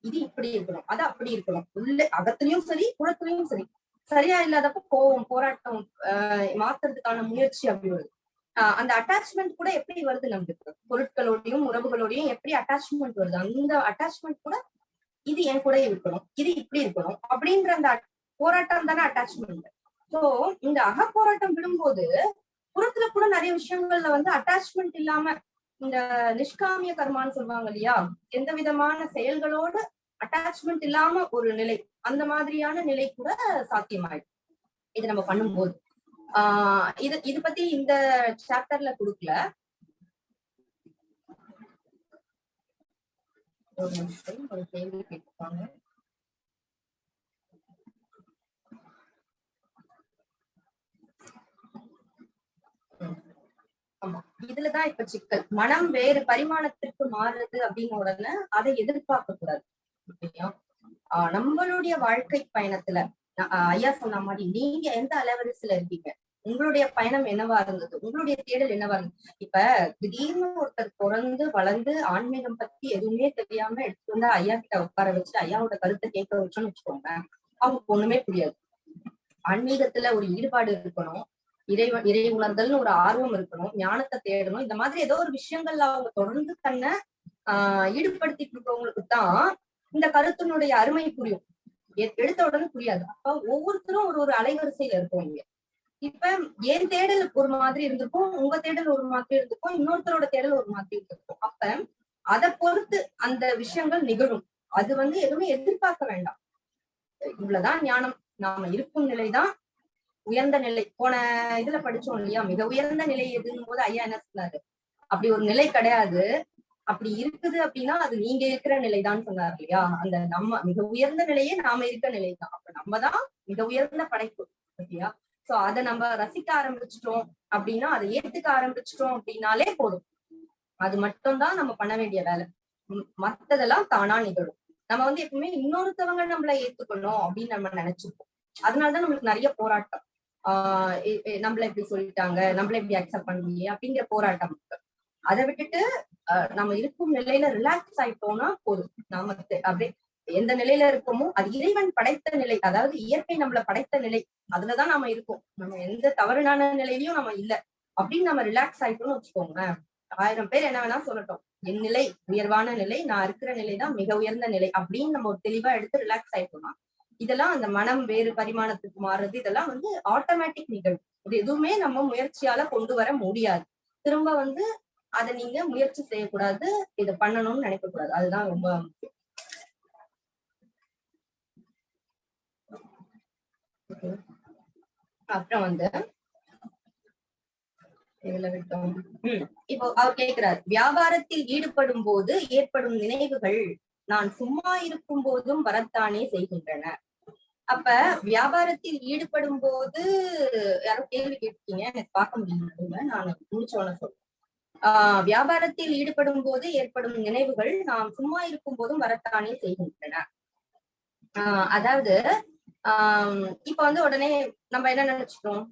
இது இப்படி இருக்கணும் அது அப்படி இருக்கணும். உள்ள அகத்துலயும் சரி புறத்துலயும் சரி. சரியா இல்லாதப்ப கோவம் போராட்டம் ஆஹ் மாத்துறதுக்கான முயற்சி அப்படி வருது. ஆஹ் அந்த அட்டாச்மெண்ட் கூட எப்படி வருது நம்மளுக்கு பொருட்களோடையும் உறவுகளோடையும் எப்படி அட்டாச்மெண்ட் வருது? அந்த அட்டாச்மெண்ட் கூட இது என் கூட இருக்கணும் இது இப்படி இருக்கணும் அப்படின்ற அந்த போராட்டம் தானே அட்டாச்மெண்ட் சோ இந்த அக போராட்டம் விடும்போது புறத்துல கூட நிறைய விஷயங்கள்ல வந்து அட்டாச்மெண்ட் இல்லாம இந்த நிஷ்காமிய கர்மான்னு சொல்லுவாங்க இல்லையா? எந்த விதமான செயல்களோடு அட்டாச்மெண்ட் இல்லாம ஒரு நிலை அந்த மாதிரியான நிலை கூட சாத்தியமாயிடும். இது நம்ம பண்ணும்போது. ஆஹ் இது இது பத்தி இந்த சாப்டர்ல கொடுக்கல. ஒரு நிமிஷம் ஒரு கேள்வி கேட்பாங்க ஆமா இதுலதான் இப்ப சிக்கல். மனம் வேறு பரிமாணத்திற்கு மாறுது அப்படிங்கிற உடனே அதை எதிர்பார்க்க கூடாது. ஆஹ் நம்மளுடைய வாழ்க்கை பயணத்துல ஐயா சொன்ன மாதிரி நீங்க எந்த அலைவரிசையில இருக்கீங்க? உங்களுடைய பயணம் என்னவா இருந்தது? உங்களுடைய தேடல் என்னவா இருந்தது? இப்ப திடீர்னு ஒருத்தர் பிறந்து வளர்ந்து ஆன்மீகம் பத்தி எதுவுமே தெரியாம எடுத்து வந்து ஐயா கிட்ட உட்கார வச்சு ஐயாவோட கருத்தை கேட்க வச்சோன்னு வச்சுக்கோங்க அவங்களுக்கு ஒண்ணுமே புரியாது. ஆன்மீகத்துல ஒரு ஈடுபாடு இருக்கணும் இறைவன் இறை உணர்தல்னு ஒரு ஆர்வம் இருக்கணும் ஞானத்தை தேடணும் இந்த மாதிரி ஏதோ ஒரு விஷயங்கள்ல அவங்க தொடர்ந்து தன்னை ஆஹ் ஈடுபடுத்திட்டு இருக்கவங்களுக்கு தான் இந்த கருத்தினுடைய அருமை புரியும். எடுத்த உடனே புரியாது. அப்ப ஒவ்வொருத்தரும் ஒரு ஒரு அலைவரிசையில இருக்கும் இங்க. இப்ப என் தேடல் ஒரு மாதிரி இருந்திருக்கும் உங்க தேடல் ஒரு மாதிரி இருந்திருக்கும் இன்னொருத்தரோட தேடல் ஒரு மாதிரி இருந்திருக்கும். அப்ப அதை பொறுத்து அந்த விஷயங்கள் நிகழும். அது வந்து எதுவுமே எதிர்பார்க்க வேண்டாம். இவ்வளவுதான் ஞானம். நாம இருக்கும் நிலைதான் உயர்ந்த நிலை. போன இதுல படிச்சோம் இல்லையா? மிக உயர்ந்த நிலை எதுங்கும் போது ஐயா என்ன சொன்னாரு. அப்படி ஒரு நிலை கிடையாது. அப்படி இருக்குது அப்படின்னா அது நீங்க இருக்கிற நிலைதான் சொன்னார் இல்லையா? அந்த நம்ம மிக உயர்ந்த நிலையே நாம இருக்க நிலைதான். அப்ப நம்ம தான் மிக உயர்ந்த படைப்பு இல்லையா? சோ அதை நம்ம ரசிக்க ஆரம்பிச்சிட்டோம் அப்படின்னா அதை ஏத்துக்க ஆரம்பிச்சிட்டோம் அப்படின்னாலே போதும். அது மட்டும்தான் நம்ம பண்ண வேண்டிய வேலை. மத்ததெல்லாம் தானா நிகழும். நம்ம வந்து எப்பவுமே இன்னொருத்தவங்க நம்மள ஏத்துக்கணும் அப்படின்னு நம்ம நினைச்சிருப்போம் அதனாலதான் நம்மளுக்கு நிறைய போராட்டம். ஆஹ் நம்மள இப்படி சொல்லிட்டாங்க நம்மள இப்படி அக்செப்ட் பண்ணலையே அப்படிங்கிற போராட்டம் இருக்கு. அதை விட்டுட்டு நம்ம இருக்கும் நிலையில ரிலாக்ஸ் ஆயிட்டோம்னா போதும். நமக்கு அப்படியே எந்த நிலையில இருக்கோமோ அது இறைவன் படைத்த நிலை அதாவது இயற்கை நம்மள படைத்த நிலை. அதுலதான் நாம இருக்கோம். நம்ம எந்த தவறுனான நிலையிலயும் நம்ம இல்ல. அப்படின்னு நம்ம ரிலாக்ஸ் ஆயிட்டோம்னு வச்சுக்கோங்க ஆயிரம் பேர் என்ன வேணா சொல்லட்டும். என் நிலை உயர்வான நிலை நான் இருக்கிற நிலை தான் மிக உயர்ந்த நிலை அப்படின்னு நம்ம ஒரு தெளிவா எடுத்து ரிலாக்ஸ் ஆயிட்டோம்னா இதெல்லாம் அந்த மனம் வேறு பரிமாணத்துக்கு மாறுறது இதெல்லாம் வந்து ஆட்டோமேட்டிக் நிகழ்வு இது எதுவுமே நம்ம முயற்சியால கொண்டு வர முடியாது. திரும்ப வந்து அதை நீங்க முயற்சி செய்யக்கூடாது இதை பண்ணணும்னு நினைக்க கூடாது அதுதான் ரொம்ப அப்புறம் வந்து இதுல விட்டோம். இப்போ அவர் கேக்குறார் வியாபாரத்தில் ஈடுபடும் போது ஏற்படும் நினைவுகள் நான் சும்மா இருக்கும் போதும் வரத்தானே செய்கின்றன. அப்ப வியாபாரத்தில் ஈடுபடும் போது யாரோ கேள்வி கேட்டீங்க எனக்கு பார்க்க முடியல நான் முடிச்சோன்னு சொல்றேன். ஆஹ் வியாபாரத்தில் ஈடுபடும் போது ஏற்படும் நினைவுகள் நாம் சும்மா இருக்கும் போதும் வரத்தானே செய்கின்றன. ஆஹ் அதாவது இப்ப வந்து உடனே நம்ம என்ன நினைச்சுக்கிறோம்?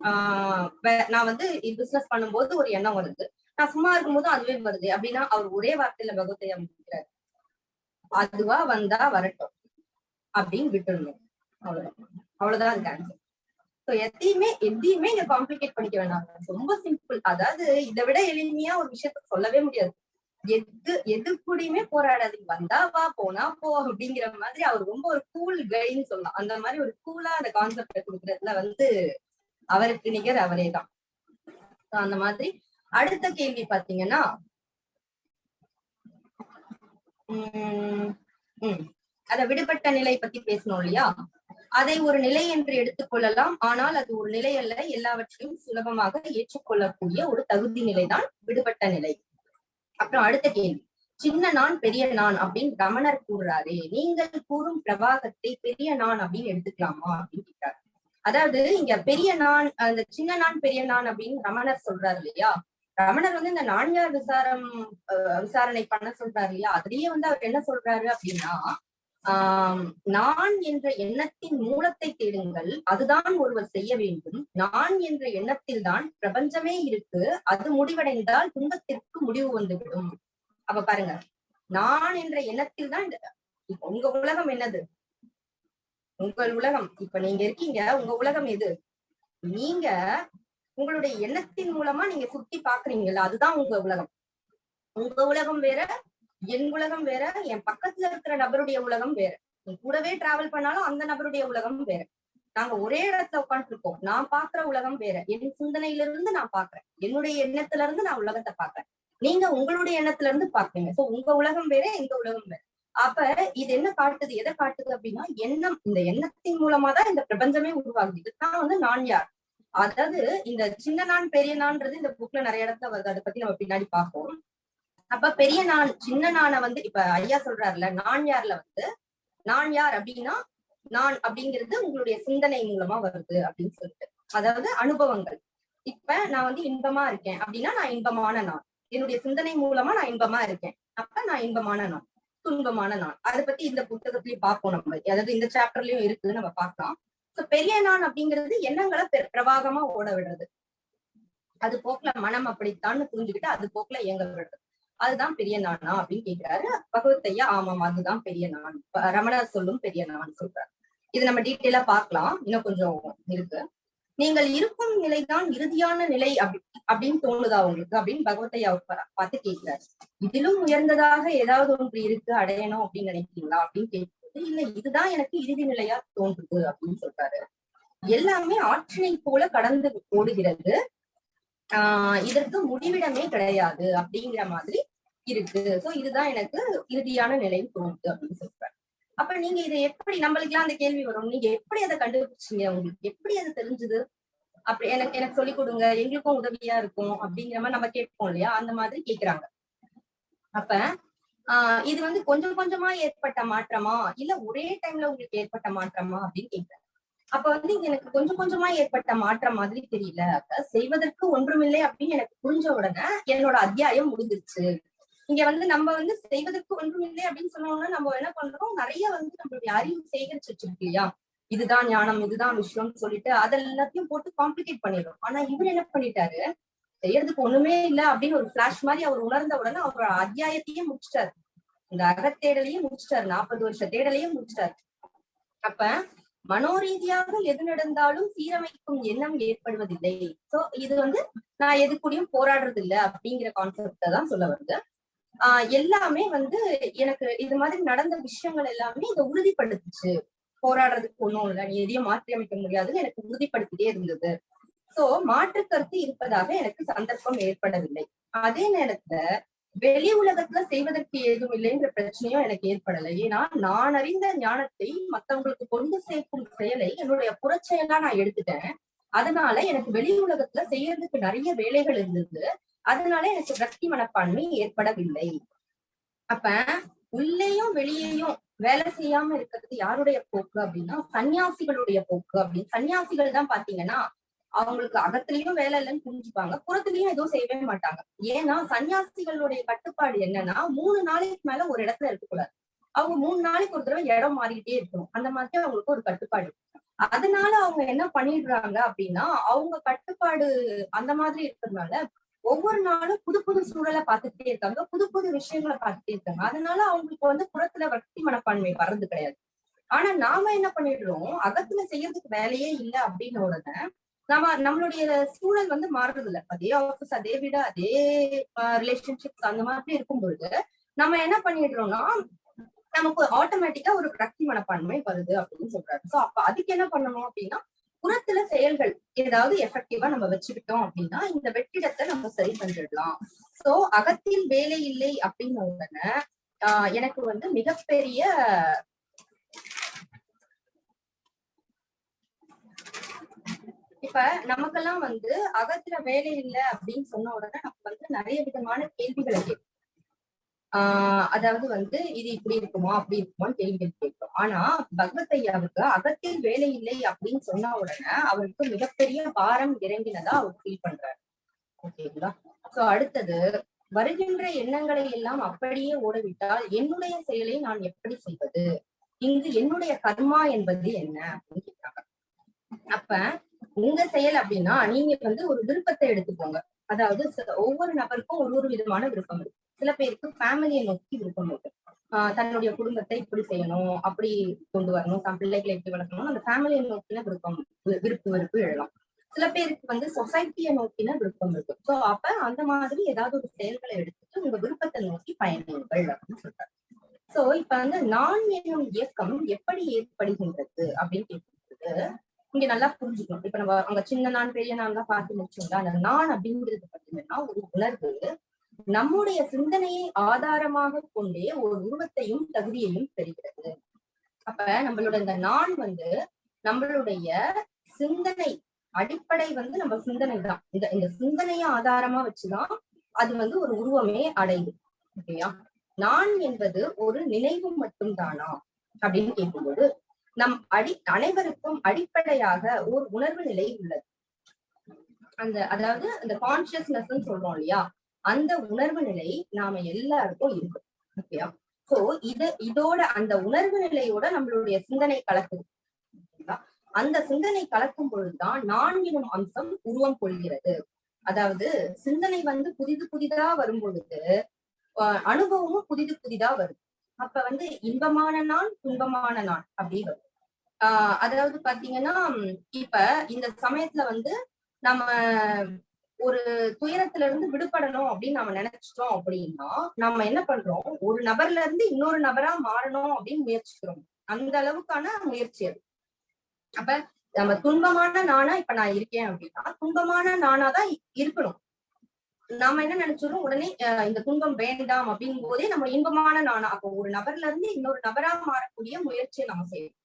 ஆஹ் நான் வந்து பிசினஸ் பண்ணும்போது ஒரு எண்ணம் வருது. நான் சும்மா இருக்கும்போது அதுவே வருது. அப்படின்னா அவர் ஒரே வார்த்தையில பகவத்தை அமைக்கிறார் அதுவா வந்தா வரட்டும். அப்படின்னு விட்டுருந்தோம் அவ்வளவுதான். அவ்வளவுதான் அதுக்கு ஆன்சர் ஸோ எதையுமே எதையுமே இங்க காம்ப்ளிகேட் பண்ணிக்க வேணாம். ரொம்ப சிம்பிள் அதாவது இதை விட எளிமையா ஒரு விஷயத்த சொல்லவே முடியாது. எது எது கூடயுமே போராடாதீங்க. வந்தா வா போனா போ அப்படிங்கிற மாதிரி அவர் ரொம்ப ஒரு கூல் கைன்னு சொல்லலாம். அந்த மாதிரி ஒரு கூலா அந்த கான்செப்ட கொடுக்கறதுல வந்து அவருக்கு நிகர் அவரே தான். அந்த மாதிரி. அடுத்த கேள்வி பாத்தீங்கன்னா உம் உம். அத விடுபட்ட நிலை பத்தி பேசணும் இல்லையா? அதை ஒரு நிலை என்று எடுத்துக்கொள்ளலாம் ஆனால் அது ஒரு நிலை அல்ல. எல்லாவற்றையும் சுலபமாக ஏற்றுக்கொள்ளக்கூடிய ஒரு தகுதி நிலைதான் விடுபட்ட நிலை. அப்புறம் அடுத்த கேள்வி. சின்ன நான் பெரிய நான் அப்படின்னு ரமணர் கூறுறாரு. நீங்கள் கூறும் பிரவாகத்தை பெரிய நான் அப்படின்னு எடுத்துக்கலாமா அப்படின்னு கேட்டாரு. அதாவது இங்க பெரிய நான் அந்த சின்ன நான் பெரிய நான் அப்படின்னு ரமணர் சொல்றாரு இல்லையா? ரமணர் வந்து இந்த நான்கார் விசாரம் விசாரணை பண்ண சொல்றாரு இல்லையா? அதுலயே வந்து அவர் என்ன சொல்றாரு அப்படின்னா நான் என்ற எண்ணத்தின் மூலத்தை தேடுங்கள் அதுதான் ஒருவர் செய்ய வேண்டும். நான் என்ற எண்ணத்தில் தான் பிரபஞ்சமே இருக்கு அது முடிவடைந்தால் துன்பத்திற்கு முடிவு வந்துவிடும். அப்ப பாருங்க நான் என்ற எண்ணத்தில் தான் இந்த- உங்க உலகம் என்னது? உங்கள் உலகம் இப்ப நீங்க இருக்கீங்க உங்க உலகம் எது? நீங்க உங்களுடைய எண்ணத்தின் மூலமா நீங்க சுத்தி பாக்குறீங்கல்ல அதுதான் உங்க உலகம். உங்க உலகம் வேற என் உலகம் வேற என் பக்கத்துல இருக்கிற நபருடைய உலகம் வேற. கூடவே டிராவல் பண்ணாலும் அந்த நபருடைய உலகம் வேற. நாங்க ஒரே இடத்துல உட்காந்துட்டு இருக்கோம் நான் பாக்குற உலகம் வேற. என் சிந்தனையில இருந்து நான் பாக்குறேன் என்னுடைய எண்ணத்துல இருந்து நான் உலகத்தை பாக்குறேன் நீங்க உங்களுடைய எண்ணத்துல இருந்து பாக்குறீங்க சோ உங்க உலகம் வேற எங்க உலகம் வேற. அப்ப இது என்ன காட்டுது? எதை காட்டுது அப்படின்னா எண்ணம். இந்த எண்ணத்தின் மூலமா தான் இந்த பிரபஞ்சமே உருவாகுது. இதுதான் வந்து நான் யார்? அதாவது இந்த சின்ன நான் பெரிய நான்றது இந்த புக்ல நிறைய இடத்துல வருது. அதை பத்தி நம்ம பின்னாடி பார்ப்போம். அப்ப பெரிய நான் சின்ன நானை வந்து இப்ப ஐயா சொல்றாருல நான் யார்ல வந்து நான் யார் அப்படின்னா நான் அப்படிங்கிறது உங்களுடைய சிந்தனை மூலமா வருது அப்படின்னு சொல்லிட்டு. அதாவது அனுபவங்கள். இப்ப நான் வந்து இன்பமா இருக்கேன் அப்படின்னா நான் இன்பமான நான் என்னுடைய சிந்தனை மூலமா நான் இன்பமா இருக்கேன். அப்ப நான் இன்பமான நான் துன்பமான நான் அதை பத்தி இந்த புத்தகத்திலயும் பார்ப்போம் நம்ம. அதாவது இந்த சாப்டர்லயும் இருக்கு நம்ம பார்க்கலாம். சோ பெரிய நான் அப்படிங்கிறது எண்ணங்களை பெ- பிரவாகமா ஓட விடுறது. அது போக்குல மனம் அப்படித்தான்னு புரிஞ்சுக்கிட்டு அது போக்குல இயங்க விடுறது. அதுதான் பெரிய நானா அப்படின்னு கேக்குறாரு. பகவத்தையா ஆமாம் அதுதான் பெரிய நான். ரமணர் சொல்லும் பெரிய நான் சொல்றாரு. இது நம்ம டீட்டெயிலா பார்க்கலாம். இன்னும் கொஞ்சம் இருக்கு. நீங்கள் இருக்கும் நிலைதான் இறுதியான நிலை அப்படி அப்படின்னு தோணுதா உங்களுக்கு? அப்படின்னு பகவத்தையா பார்த்து கேட்கிறாரு இதிலும் உயர்ந்ததாக ஏதாவது ஒன்று இருக்கு அடையணும் அப்படின்னு நினைக்கிறீங்களா? அப்படின்னு கேட்கும்போது இல்ல இதுதான் எனக்கு இறுதி நிலையா தோன்றுது அப்படின்னு சொல்றாரு. எல்லாமே ஆற்றினை போல கடந்து ஓடுகிறது. ஆஹ் இதற்கு முடிவிடமே கிடையாது அப்படிங்கிற மாதிரி இருக்கு. சோ இதுதான் எனக்கு இறுதியான நிலை தோணுது அப்படின்னு சொல்றேன் அப்ப நீங்க இதை எப்படி நம்மளுக்கு எல்லாம் அந்த கேள்வி வரும். நீங்க எப்படி அதை கண்டுபிடிச்சீங்க உங்களுக்கு? எப்படி அது தெரிஞ்சது? அப்படி எனக்கு எனக்கு சொல்லி கொடுங்க. எங்களுக்கும் உதவியா இருக்கும் அப்படிங்கிற மாதிரி நம்ம கேட்போம் இல்லையா? அந்த மாதிரி கேக்குறாங்க. அப்ப ஆஹ் இது வந்து கொஞ்சம் கொஞ்சமா ஏற்பட்ட மாற்றமா? இல்ல ஒரே டைம்ல உங்களுக்கு ஏற்பட்ட மாற்றமா அப்படின்னு கேக்குறாங்க. அப்ப வந்து இது எனக்கு கொஞ்சம் கொஞ்சமா ஏற்பட்ட மாற்றம் மாதிரி தெரியல. அப்ப செய்வதற்கு ஒன்றுமில்லை அப்படின்னு எனக்கு புரிஞ்ச உடனே என்னோட அத்தியாயம் முடிஞ்சிருச்சு. இங்க வந்து நம்ம வந்து செய்வதற்கு ஒன்றுமில்லை அப்படின்னு சொன்னோம்னா நம்ம என்ன பண்றோம்? நிறைய வந்து நம்மளுடைய அறிவு சேகரிச்சு வச்சிருக்கு இல்லையா? இதுதான் ஞானம் இதுதான் விஷயம்னு சொல்லிட்டு அதெல்லாத்தையும் போட்டு காம்ப்ளிகேட் பண்ணிடும் ஆனா இவர் என்ன பண்ணிட்டாரு? செய்யறதுக்கு ஒண்ணுமே இல்ல அப்படின்னு ஒரு பிளாஷ் மாதிரி அவர் உணர்ந்த உடனே அவர் அத்தியாயத்தையே முடிச்சிட்டாரு. இந்த அகத்தேடலையும் முடிச்சிட்டாரு. நாற்பது வருஷ தேடலையும் முடிச்சிட்டாரு. அப்ப மனோரீதியாக எது நடந்தாலும் சீரமைக்கும் எண்ணம் ஏற்படுவதில்லை. சோ இது வந்து நான் எது கூடயும் போராடுறது இல்ல அப்படிங்கிற கான்செப்ட தான் சொல்ல வருது. ஆஹ் எல்லாமே வந்து எனக்கு இது மாதிரி நடந்த விஷயங்கள் எல்லாமே இதை உறுதிப்படுத்துச்சு. போராடுறதுக்கு ஒண்ணும் இல்லை. நீ எதையும் மாற்றி அமைக்க முடியாதுன்னு எனக்கு உறுதிப்படுத்திட்டே இருந்தது. சோ மாற்று கருத்து இருப்பதாக எனக்கு சந்தர்ப்பம் ஏற்படவில்லை. அதே நேரத்துல வெளி உலகத்துல செய்வதற்கு ஏதும் இல்லைன்ற பிரச்சனையும் எனக்கு ஏற்படலை. ஏன்னா நான் அறிந்த ஞானத்தை மத்தவங்களுக்கு கொண்டு சேர்க்கும் செயலை என்னுடைய புறச்செயலா நான் எடுத்துட்டேன். அதனால எனக்கு வெளி உலகத்துல செய்யறதுக்கு நிறைய வேலைகள் இருந்தது. அதனால எனக்கு பக்தி மனப்பான்மை ஏற்படவில்லை. அப்ப உள்ளேயும் வெளியேயும் வேலை செய்யாம இருக்கிறது யாருடைய போக்கு அப்படின்னா சன்னியாசிகளுடைய போக்கு அப்படின்னு. சன்னியாசிகள் தான் பாத்தீங்கன்னா அவங்களுக்கு அகத்திலயும் வேலை இல்லைன்னு புரிஞ்சுப்பாங்க. புறத்துலயும் எதுவும் செய்யவே மாட்டாங்க. ஏன்னா சன்னியாசிகளுடைய கட்டுப்பாடு என்னன்னா மூணு நாளைக்கு மேல ஒரு இடத்துல இருக்கக்கூடாது. அவங்க மூணு நாளைக்கு ஒரு தடவை இடம் மாறிக்கிட்டே இருக்கணும். அந்த மாதிரி அவங்களுக்கு ஒரு கட்டுப்பாடு. அதனால அவங்க என்ன பண்ணிடுறாங்க அப்படின்னா அவங்க கட்டுப்பாடு அந்த மாதிரி இருக்கிறதுனால ஒவ்வொரு நாளும் புது புது சூழலை பார்த்துட்டே இருக்காங்க. புது புது விஷயங்களை பார்த்துட்டே இருக்காங்க. அதனால அவங்களுக்கு வந்து புறத்துல வட்டி மனப்பான்மை வர்றது கிடையாது. ஆனா நாம என்ன பண்ணிடுறோம்? அகத்துல செய்யறதுக்கு வேலையே இல்லை அப்படின்ன உடனே நாம நம்மளுடைய சூழல் வந்து மாறுறது இல்லை அதே ஆஃபீஸ் அதே வீடு அதே ரிலேஷன்ஷிப்ஸ் அந்த மாதிரி இருக்கும் பொழுது நம்ம என்ன பண்ணிடுறோம்னா நமக்கு ஆட்டோமேட்டிக்கா ஒரு பிரக்தி மனப்பான்மை வருது அப்படின்னு சொல்றாரு. சோ அப்ப அதுக்கு என்ன பண்ணணும் அப்படின்னா புறத்துல செயல்கள் ஏதாவது எஃபெக்டிவா நம்ம வச்சுக்கிட்டோம் அப்படின்னா இந்த வெற்றிடத்தை நம்ம சரி பண்ணிடலாம். சோ அகத்தில் வேலை இல்லை அப்படின்ன உடனே ஆஹ் எனக்கு வந்து மிகப்பெரிய இப்ப நமக்கெல்லாம் வந்து அகத்துல வேலை இல்லை அப்படின்னு சொன்ன உடனே நமக்கு வந்து நிறைய விதமான கேள்விகளை கேட்கும். ஆஹ் அதாவது வந்து இது இப்படி இருக்குமா அப்படி இருக்குமான்னு கேள்விகள் கேட்கும் ஆனா பகவத் ஐயாவுக்கு அகத்தில் வேலை இல்லை அப்படின்னு சொன்ன உடனே அவருக்கு மிகப்பெரிய பாரம் இறங்கினதா அவர் ஃபீல் பண்றாரு. ஓகேங்களா? சோ அடுத்தது வருகின்ற எண்ணங்களை எல்லாம் அப்படியே ஓடவிட்டால் என்னுடைய செயலை நான் எப்படி செய்வது? இங்கு என்னுடைய கர்மா என்பது என்ன? அப்படின்னு கேட்கிறாங்க அப்ப உங்க செயல் அப்படின்னா நீங்க வந்து ஒரு விருப்பத்தை எடுத்துக்கோங்க. அதாவது ஒவ்வொரு நபருக்கும் ஒரு ஒரு விதமான விருப்பம் இருக்கு. சில பேருக்கு ஃபேமிலியை நோக்கி விருப்பம் இருக்கு ஆஹ் தன்னுடைய குடும்பத்தை இப்படி செய்யணும் அப்படி கொண்டு வரணும் தன் பிள்ளைகளை எப்படி வளர்க்கணும் அந்த ஃபேமிலியை நோக்கின விருப்பம் வி- விருப்பு வெறுப்பு எழலாம். சில பேருக்கு வந்து சொசைட்டியை நோக்கின விருப்பம் இருக்கும் சோ அப்ப அந்த மாதிரி ஏதாவது ஒரு செயல்களை எடுத்துட்டு உங்க விருப்பத்தை நோக்கி பயணியுங்கள் அப்படின்னு சொல்றாரு சோ இப்ப வந்து நான் என்னும் இயக்கம் எப்படி ஏற்படுகின்றது அப்படின்னு கேட்கும்போது இங்க நல்லா புரிஞ்சுக்கணும். இப்ப நம்ம அங்க சின்ன நான் பெரிய நான் தான் பார்த்து முடிச்சோம்ல அந்த நான் அப்படிங்கிறது பாத்தீங்கன்னா ஒரு உணர்வு நம்முடைய சிந்தனையை ஆதாரமாக கொண்டே ஒரு உருவத்தையும் தகுதியையும் பெறுகிறது அப்ப நம்மளோட இந்த நான் வந்து நம்மளுடைய சிந்தனை அடிப்படை வந்து நம்ம சிந்தனை தான். இந்த இந்த சிந்தனையை ஆதாரமா வச்சுதான் அது வந்து ஒரு உருவமே அடையுது. ஓகேயா நான் என்பது ஒரு நினைவு மட்டும்தானா? அப்படின்னு கேட்கும்போது நம் அடி அனைவருக்கும் அடிப்படையாக ஒரு உணர்வு நிலை உள்ளது. அந்த அதாவது அந்த கான்சியஸ்னஸ் சொல்றோம் இல்லையா? அந்த உணர்வு நிலை நாம எல்லாருக்கும் இருக்கும் ஓகேயா சோ இது இதோட அந்த உணர்வு நிலையோட நம்மளுடைய சிந்தனை கலக்குது அந்த சிந்தனை கலக்கும் பொழுதுதான் நான் எனும் அம்சம் உருவம் கொள்கிறது. அதாவது சிந்தனை வந்து புதிது புதிதா வரும் பொழுது அனுபவமும் புதிது புதிதா வருது அப்ப வந்து இன்பமான நான் துன்பமான நான் அப்படி வரும். ஆஹ் அதாவது பாத்தீங்கன்னா இப்ப இந்த சமயத்துல வந்து நம்ம ஒரு துயரத்துல இருந்து விடுபடணும் அப்படின்னு நம்ம நினைச்சிட்டோம் அப்படின்னா நம்ம என்ன பண்றோம்? ஒரு நபர்ல இருந்து இன்னொரு நபரா மாறணும் அப்படின்னு முயற்சிக்கிறோம். அந்த அளவுக்கான முயற்சி அது. அப்ப நம்ம துன்பமான நானா இப்ப நான் இருக்கேன் அப்படின்னா துன்பமான நானா தான் இருக்கணும். நாம என்ன நினைச்சிடும் உடனே இந்த துன்பம் வேண்டாம் அப்படிங்கும் போதே நம்ம இன்பமான நானா அப்போ ஒரு நபர்ல இருந்து இன்னொரு நபரா மாறக்கூடிய முயற்சியை நம்ம செய்யணும்.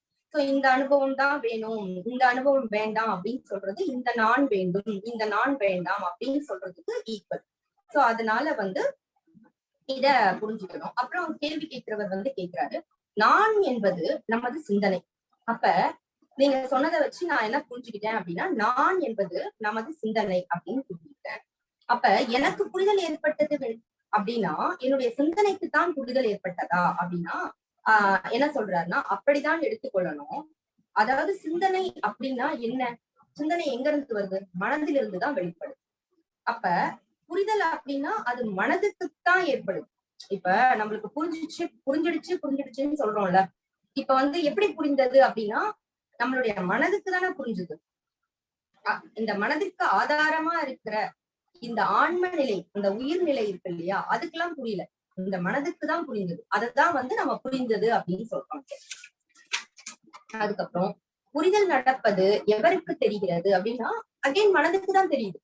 இந்த அனுபவம் தான் வேணும் இந்த அனுபவம் வேண்டாம் அப்படின்னு சொல்றது இந்த நான் வேண்டும் இந்த நான் வேண்டாம் அப்படின்னு சொல்றதுக்கு ஈக்குவல் சோ அதனால வந்து இத புரிஞ்சுக்கணும். அப்புறம் கேள்வி கேட்கிறவர் வந்து கேட்கிறாரு நான் என்பது நமது சிந்தனை. அப்ப நீங்க சொன்னதை வச்சு நான் என்ன புரிஞ்சுக்கிட்டேன் அப்படின்னா நான் என்பது நமது சிந்தனை அப்படின்னு புரிஞ்சுக்கிட்டேன். அப்ப எனக்கு புரிதல் ஏற்பட்டது அப்படின்னா என்னுடைய சிந்தனைக்கு தான் புரிதல் ஏற்பட்டதா அப்படின்னா ஆஹ் என்ன சொல்றாருன்னா அப்படிதான் எடுத்துக்கொள்ளணும். அதாவது சிந்தனை அப்படின்னா என்ன? சிந்தனை எங்க இருந்து வருது? மனதிலிருந்து தான் வெளிப்படுது அப்ப புரிதல் அப்படின்னா அது மனதுக்கு தான் ஏற்படுது. இப்ப நம்மளுக்கு புரிஞ்சிச்சு புரிஞ்சிடுச்சு புரிஞ்சிடுச்சுன்னு சொல்றோம்ல. இப்ப வந்து எப்படி புரிந்தது அப்படின்னா நம்மளுடைய மனதுக்கு தானே புரிஞ்சுது. இந்த மனதிற்கு ஆதாரமா இருக்கிற இந்த ஆன்ம நிலை இந்த உயிர் நிலை இருக்கு இல்லையா அதுக்கெல்லாம் புரியல. இந்த மனதுக்கு தான் புரிந்தது. அதுதான் வந்து நம்ம புரிந்தது அப்படின்னு சொல்றோம். அதுக்கப்புறம் புரிதல் நடப்பது எவருக்கு தெரிகிறது அப்படின்னா அகைன் மனதுக்கு தான் தெரியுது.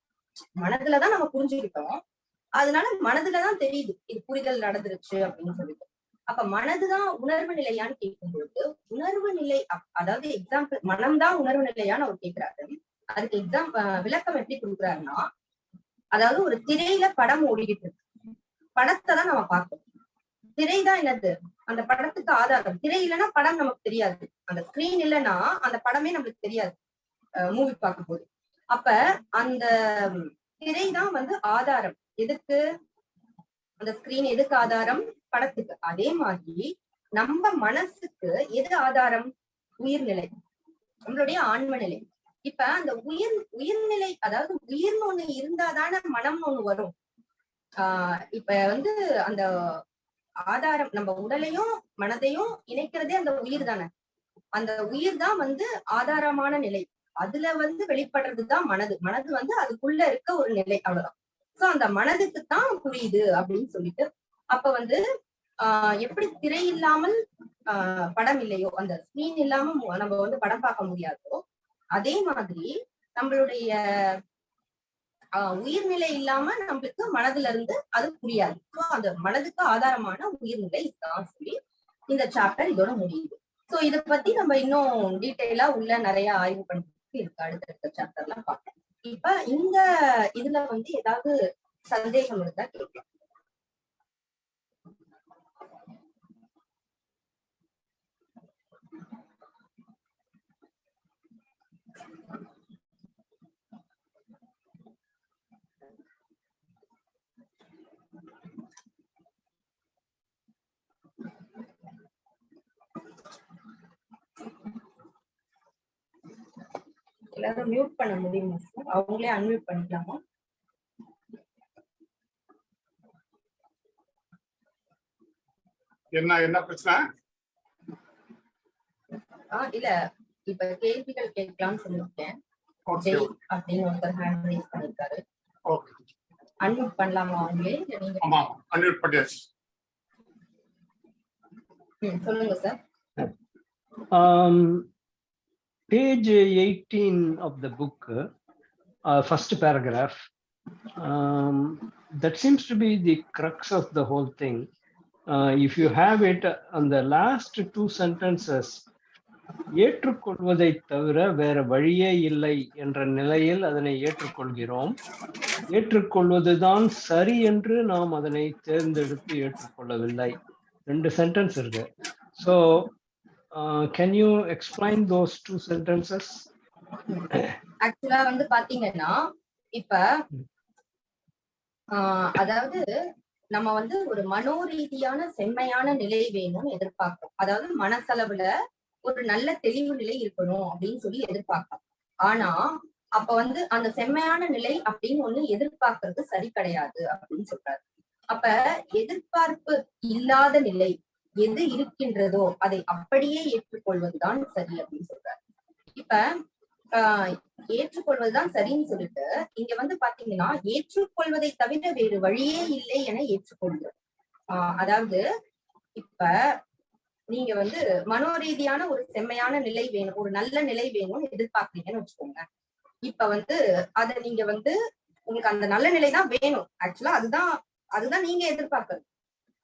மனதுலதான் நம்ம புரிஞ்சுக்கிட்டோம். அதனால மனதுலதான் தெரியுது இது புரிதல் நடந்துருச்சு அப்படின்னு சொல்லிட்டு. அப்ப மனதுதான் உணர்வு நிலையான்னு கேட்கும்பொழுது உணர்வு நிலை அப்- அதாவது எக்ஸாம்பிள் மனம்தான் உணர்வு நிலையான்னு அவர் கேட்கிறாரு அதுக்கு எக்ஸாம் விளக்கம் எப்படி கொடுக்குறாருன்னா அதாவது ஒரு திரையில படம் ஓடிக்கிட்டு இருக்கு. படத்தை தான் நம்ம பார்க்கணும். திரை தான் என்னது? அந்த படத்துக்கு ஆதாரம். திரை இல்லைன்னா படம் நமக்கு தெரியாது. அந்த ஸ்கிரீன் இல்லைன்னா அந்த படமே நம்மளுக்கு தெரியாது. மூவி பார்க்கும் போது அப்ப அந்த திரை தான் வந்து ஆதாரம். எதுக்கு? அந்த ஸ்கிரீன் எதுக்கு ஆதாரம்? படத்துக்கு. அதே மாதிரி நம்ம மனசுக்கு எது ஆதாரம்? உயிர்நிலை. நம்மளுடைய ஆன்ம நிலை இப்ப அந்த உயிர் உயிர்நிலை அதாவது உயிர்னு ஒண்ணு இருந்தாதானே மனம்னு ஒண்ணு வரும். ஆஹ் இப்ப வந்து அந்த ஆதாரம் நம்ம உடலையும் மனதையும் இணைக்கிறதே அந்த உயிர் தானே? அந்த உயிர் தான் வந்து ஆதாரமான நிலை. அதுல வந்து வெளிப்படுறதுதான் மனது. மனது வந்து அதுக்குள்ள இருக்க ஒரு நிலை அவ்வளவுதான். சோ அந்த மனதுக்கு தான் புரியுது அப்படின்னு சொல்லிட்டு அப்ப வந்து ஆஹ் எப்படி திரை இல்லாமல் ஆஹ் படம் இல்லையோ அந்த ஸ்கிரீன் இல்லாம நம்ம வந்து படம் பார்க்க முடியாதோ அதே மாதிரி நம்மளுடைய உயிர்நிலை இல்லாம நம்மளுக்கு மனதுல இருந்து அது புரியாது. அந்த மனதுக்கு ஆதாரமான உயிர்நிலை இதுதான் சொல்லி இந்த சாப்டர் இதோட முடியுது. சோ இத பத்தி நம்ம இன்னும் டீட்டெயிலா உள்ள நிறைய ஆய்வு பண்ணிட்டு இருக்கு அடுத்தடுத்த சாப்டர்லாம் பார்க்கலாம் இப்ப இந்த இதுல வந்து ஏதாவது சந்தேகம் இருந்தா கேட்கலாம். எல்லாரும் மியூட் பண்ண முடியுமா சார் அவங்களே அன்மியூட் பண்ணிக்கலாமா? என்ன என்ன பிரச்சனை? ஆஹ் இல்ல. இப்ப கேள்விகள் கேட்கலாம்னு சொல்லிருக்கேன் ஓகே ஜெய் அப்படின்னு ஒருத்தர் ஹேண்ட் ரைஸ் பண்ணிருக்காரு. ஓகே அன்மியூட் பண்ணலாமா அவங்களே? நீங்க ஆமா அன்மியூட் பண்ணியாச்சு. சொல்லுங்க sir Um, page 18 of the book, uh, first paragraph, um, that seems to be the crux of the whole thing. Uh, if you have it on the last two sentences, ஏற்றுக்கொள்வதை தவிர வேற வழியே இல்லை என்ற நிலையில் அதனை ஏற்றுக்கொள்கிறோம் ஏற்றுக்கொள்வதுதான் சரி என்று நாம் அதனை தேர்ந்தெடுத்து ஏற்றுக்கொள்ளவில்லை ரெண்டு சென்டென்ஸ் இருக்கு so Uh, can you explain those two sentences? ஆக்சுவலா வந்து பாத்தீங்கன்னா இப்ப ஆஹ் அதாவது நம்ம வந்து ஒரு மனோரீதியான செம்மையான நிலை வேணும்னு எதிர்பார்க்கிறோம் அதாவது மனசளவுல ஒரு நல்ல தெளிவு நிலை இருக்கணும் அப்படின்னு சொல்லி எதிர்பார்க்கிறோம் ஆனா அப்ப வந்து அந்த செம்மையான நிலை அப்படின்னு ஒண்ணு எதிர்பார்க்கறது சரி கிடையாது அப்படின்னு சொல்றாரு. அப்ப எதிர்பார்ப்பு இல்லாத நிலை எது இருக்கின்றதோ அதை அப்படியே ஏற்றுக்கொள்வதுதான் சரி அப்படின்னு சொல்றாரு. இப்ப ஆஹ் ஏற்றுக்கொள்வதுதான் சரின்னு சொல்லிட்டு இங்க வந்து பாத்தீங்கன்னா ஏற்றுக்கொள்வதை தவிர வேறு வழியே இல்லை என ஏற்றுக்கொள்வது ஆஹ் அதாவது இப்ப நீங்க வந்து மனோரீதியான ஒரு செம்மையான நிலை வேணும் ஒரு நல்ல நிலை வேணும்னு எதிர்பார்க்கறீங்கன்னு வச்சுக்கோங்க. இப்ப வந்து அத நீங்க வந்து உங்களுக்கு அந்த நல்ல நிலை தான் வேணும். ஆக்சுவலா அதுதான் அதுதான் நீங்க எதிர்பார்க்கறது.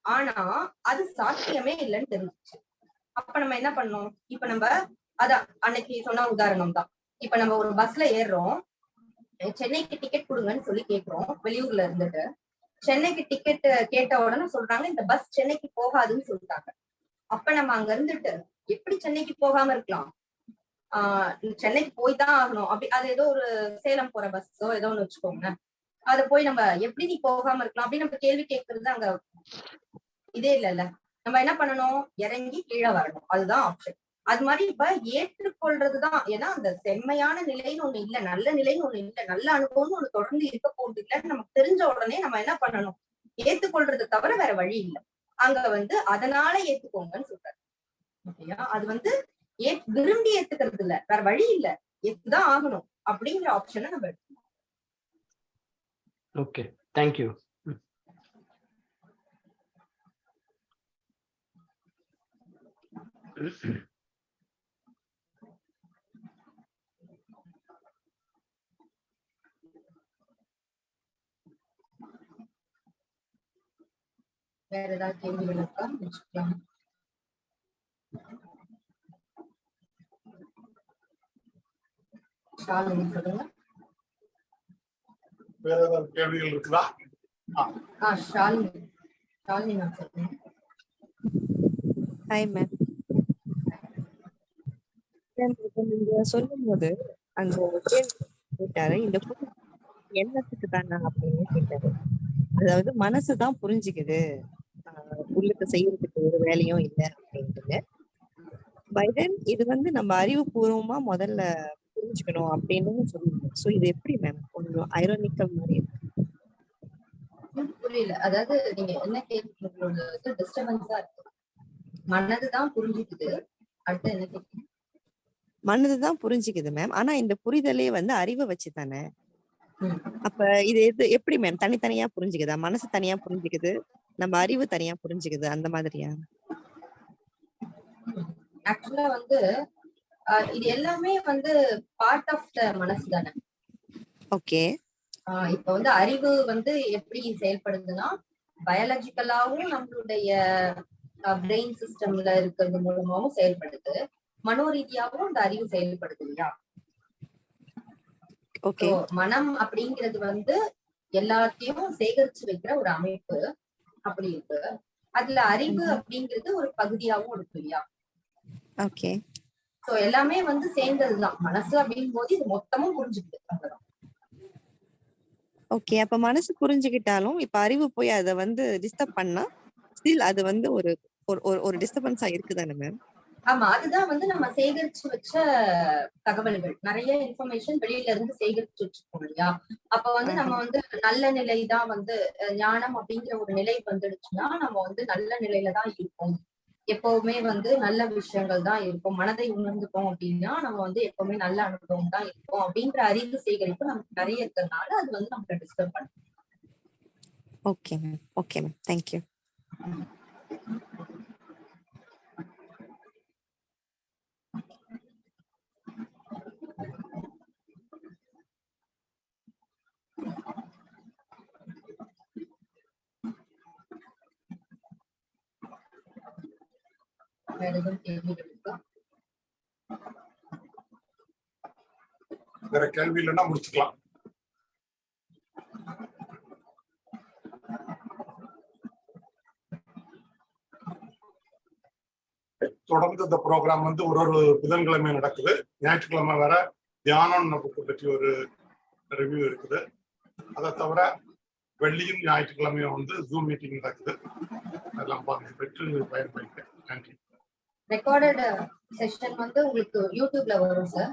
ஆனா அது சாத்தியமே இல்லைன்னு தெரிஞ்சுச்சு. அப்ப நம்ம என்ன பண்ணோம்? இப்ப நம்ம அதான் அன்னைக்கு சொன்ன உதாரணம் தான். இப்ப நம்ம ஒரு பஸ்ல ஏறுறோம். சென்னைக்கு டிக்கெட் கொடுங்கன்னு சொல்லி கேக்குறோம். வெளியூர்ல இருந்துட்டு. சென்னைக்கு டிக்கெட் கேட்ட உடனே சொல்றாங்க இந்த பஸ் சென்னைக்கு போகாதுன்னு சொல்லிட்டாங்க. அப்ப நம்ம அங்க இருந்துட்டு எப்படி சென்னைக்கு போகாம இருக்கலாம்? ஆஹ் சென்னைக்கு போய் தான் ஆகணும். அப்படி அது ஏதோ ஒரு சேலம் போற பஸ்ஸோ ஏதோ ஒண்ணு வச்சுக்கோங்க அத போய் நம்ம எப்படி நீ போகாம இருக்கலாம் அப்படின்னு நம்ம கேள்வி கேட்கறது அங்க இதே இல்லைல்ல. நம்ம என்ன பண்ணணும்? இறங்கி கீழே வரணும். அதுதான் ஆப்ஷன் அது மாதிரி இப்ப ஏற்றுக்கொள்றதுதான். ஏன்னா அந்த செம்மையான நிலைன்னு ஒண்ணு இல்ல. நல்ல நிலைன்னு ஒண்ணு இல்ல. நல்ல அனுபவம்னு ஒண்ணு தொடர்ந்து இருக்க போகுது இல்லைன்னு நமக்கு தெரிஞ்ச உடனே நம்ம என்ன பண்ணணும்? ஏத்துக்கொள்றது தவிர வேற வழி இல்ல. அங்க வந்து அதனால ஏத்துக்கோங்கன்னு சொல்றாரு. ஓகேயா? அது வந்து ஏ விரும்பி ஏத்துக்கிறது இல்ல. வேற வழி இல்ல. ஏத்துதான் ஆகணும் அப்படிங்கிற ஆப்ஷனை நம்ம எடுக்கணும் Okay, thank you. வேற ஏதாவது கேள்விகள் இருக்கா முடிச்சுக்கலாம் ஷாலினி சொல்லுங்க வேற ஏதாவது கேள்விகள் இருக்குதா? ஆ. ஷாலினி. ஷாலினி மேம் சொல்லுங்க. ஹாய் மேம் நீங்க சொல்லும்போது அந்த கேள்வி கேட்டாரு. இந்த எண்ணத்துக்கு தானே அப்படின்னு கேட்டாரு. அதாவது மனசுதான் புரிஞ்சுக்குது. உள்ளுக்கு செய்யறதுக்கு ஒரு வேலையும் இல்லை அப்படின்ட்டுங்க பை தென் இது வந்து நம்ம அறிவுபூர்வமா முதல்ல புரிஞ்சுக்கணும் அப்படின்னு சொல்லுங்க சோ இது எப்படி மேம் கொஞ்சம் ஐரோனிக்கல் மாதிரி இருக்கு. புரியல. அதாவது நீங்க என்ன கேட்கறது டிஸ்டர்பன்ஸா இருக்கு மனதுதான் புரிஞ்சுக்குது. அடுத்து என்ன கேட்கணும் மனதுதான் புரிஞ்சுக்குது மேம் ஆனா இந்த புரிதலே வந்து அறிவை வச்சு தானே. அப்ப இது எது எப்படி மேம் தனித்தனியா புரிஞ்சுக்குதா? மனசு தனியா புரிஞ்சுக்குது? நம்ம அறிவு தனியா புரிஞ்சுக்குது? அந்த மாதிரியா? ஆக்சுவலா வந்து இது எல்லாமே வந்து பார்ட் ஆஃப் த மனசு தானே? ஓகே. ஆஹ் இப்ப வந்து அறிவு வந்து எப்படி செயல்படுதுன்னா பயாலஜிக்கலாவும் நம்மளுடைய பிரெயின் சிஸ்டம்ல இருக்கிறது மூலமாவும் செயல்படுது. மனோ ரீதியாவும் அந்த அறிவு செயல்படுது இல்லையா? ஓகே. மனம் அப்படிங்கிறது வந்து எல்லாத்தையும் சேகரிச்சு வைக்கிற ஒரு அமைப்பு அப்படி இருக்கு. அதுல அறிவு அப்படிங்கிறது ஒரு பகுதியாவும் இருக்கு இல்லையா? ஓகே. சோ எல்லாமே வந்து சேர்ந்ததுதான். மனசு அப்படிங்கும் போது இது மொத்தமும் புரிஞ்சுக்குது. அவ்வளவுதான். ஓகே. அப்ப மனசு புரிஞ்சுக்கிட்டாலும் இப்ப அறிவு போய் அதை வந்து டிஸ்டர்ப் பண்ணா ஸ்டில் அது வந்து ஒரு ஒரு- ஒரு ஒரு டிஸ்டர்பன்ஸா இருக்குதானே மேம் ஆமா. அதுதான் வந்து நம்ம சேகரிச்சு வச்ச தகவல்கள். நிறைய இன்ஃபர்மேஷன் வெளியில இருந்து சேகரிச்சு வச்சிருக்கோம் இல்லையா? அப்ப வந்து நம்ம வந்து நல்ல நிலை தான் வந்து அஹ், ஞானம் அப்படிங்கிற ஒரு நிலை வந்துடுச்சுன்னா நம்ம வந்து நல்ல நிலையில தான் இருப்போம். எப்பவுமே வந்து நல்ல விஷயங்கள் தான் இருக்கும். மனதை உணர்ந்துட்டோம் அப்படின்னா நம்ம வந்து எப்பவுமே நல்ல அனுபவம் தான் இருக்கும். அப்படின்ற அறிவு சேகரிப்பு நமக்கு நிறைய இருக்கிறதுனால அது வந்து நமக்கு டிஸ்டர்ப் பண்ணும் okay ma'am okay ma'am thank you Thank you. வேற கேள்வி இல்லைன்னா முடிச்சுக்கலாம். தொடர்ந்து இந்த ப்ரோக்ராம் வந்து ஒரு ஒரு புதன்கிழமை நடக்குது. ஞாயிற்றுக்கிழமை வேற தியானம் புக்கு பற்றி ஒரு ரிவ்யூ இருக்குது. அதை தவிர வெள்ளியும் ஞாயிற்றுக்கிழமையும் வந்து ஜூம் மீட்டிங் நடக்குது. அதெல்லாம் பார்த்து பெற்று பயன்படுத்த நன்றி. ரெக்கார்டட் செஷன் வந்து உங்களுக்கு யூடியூப்ல வரும் சார்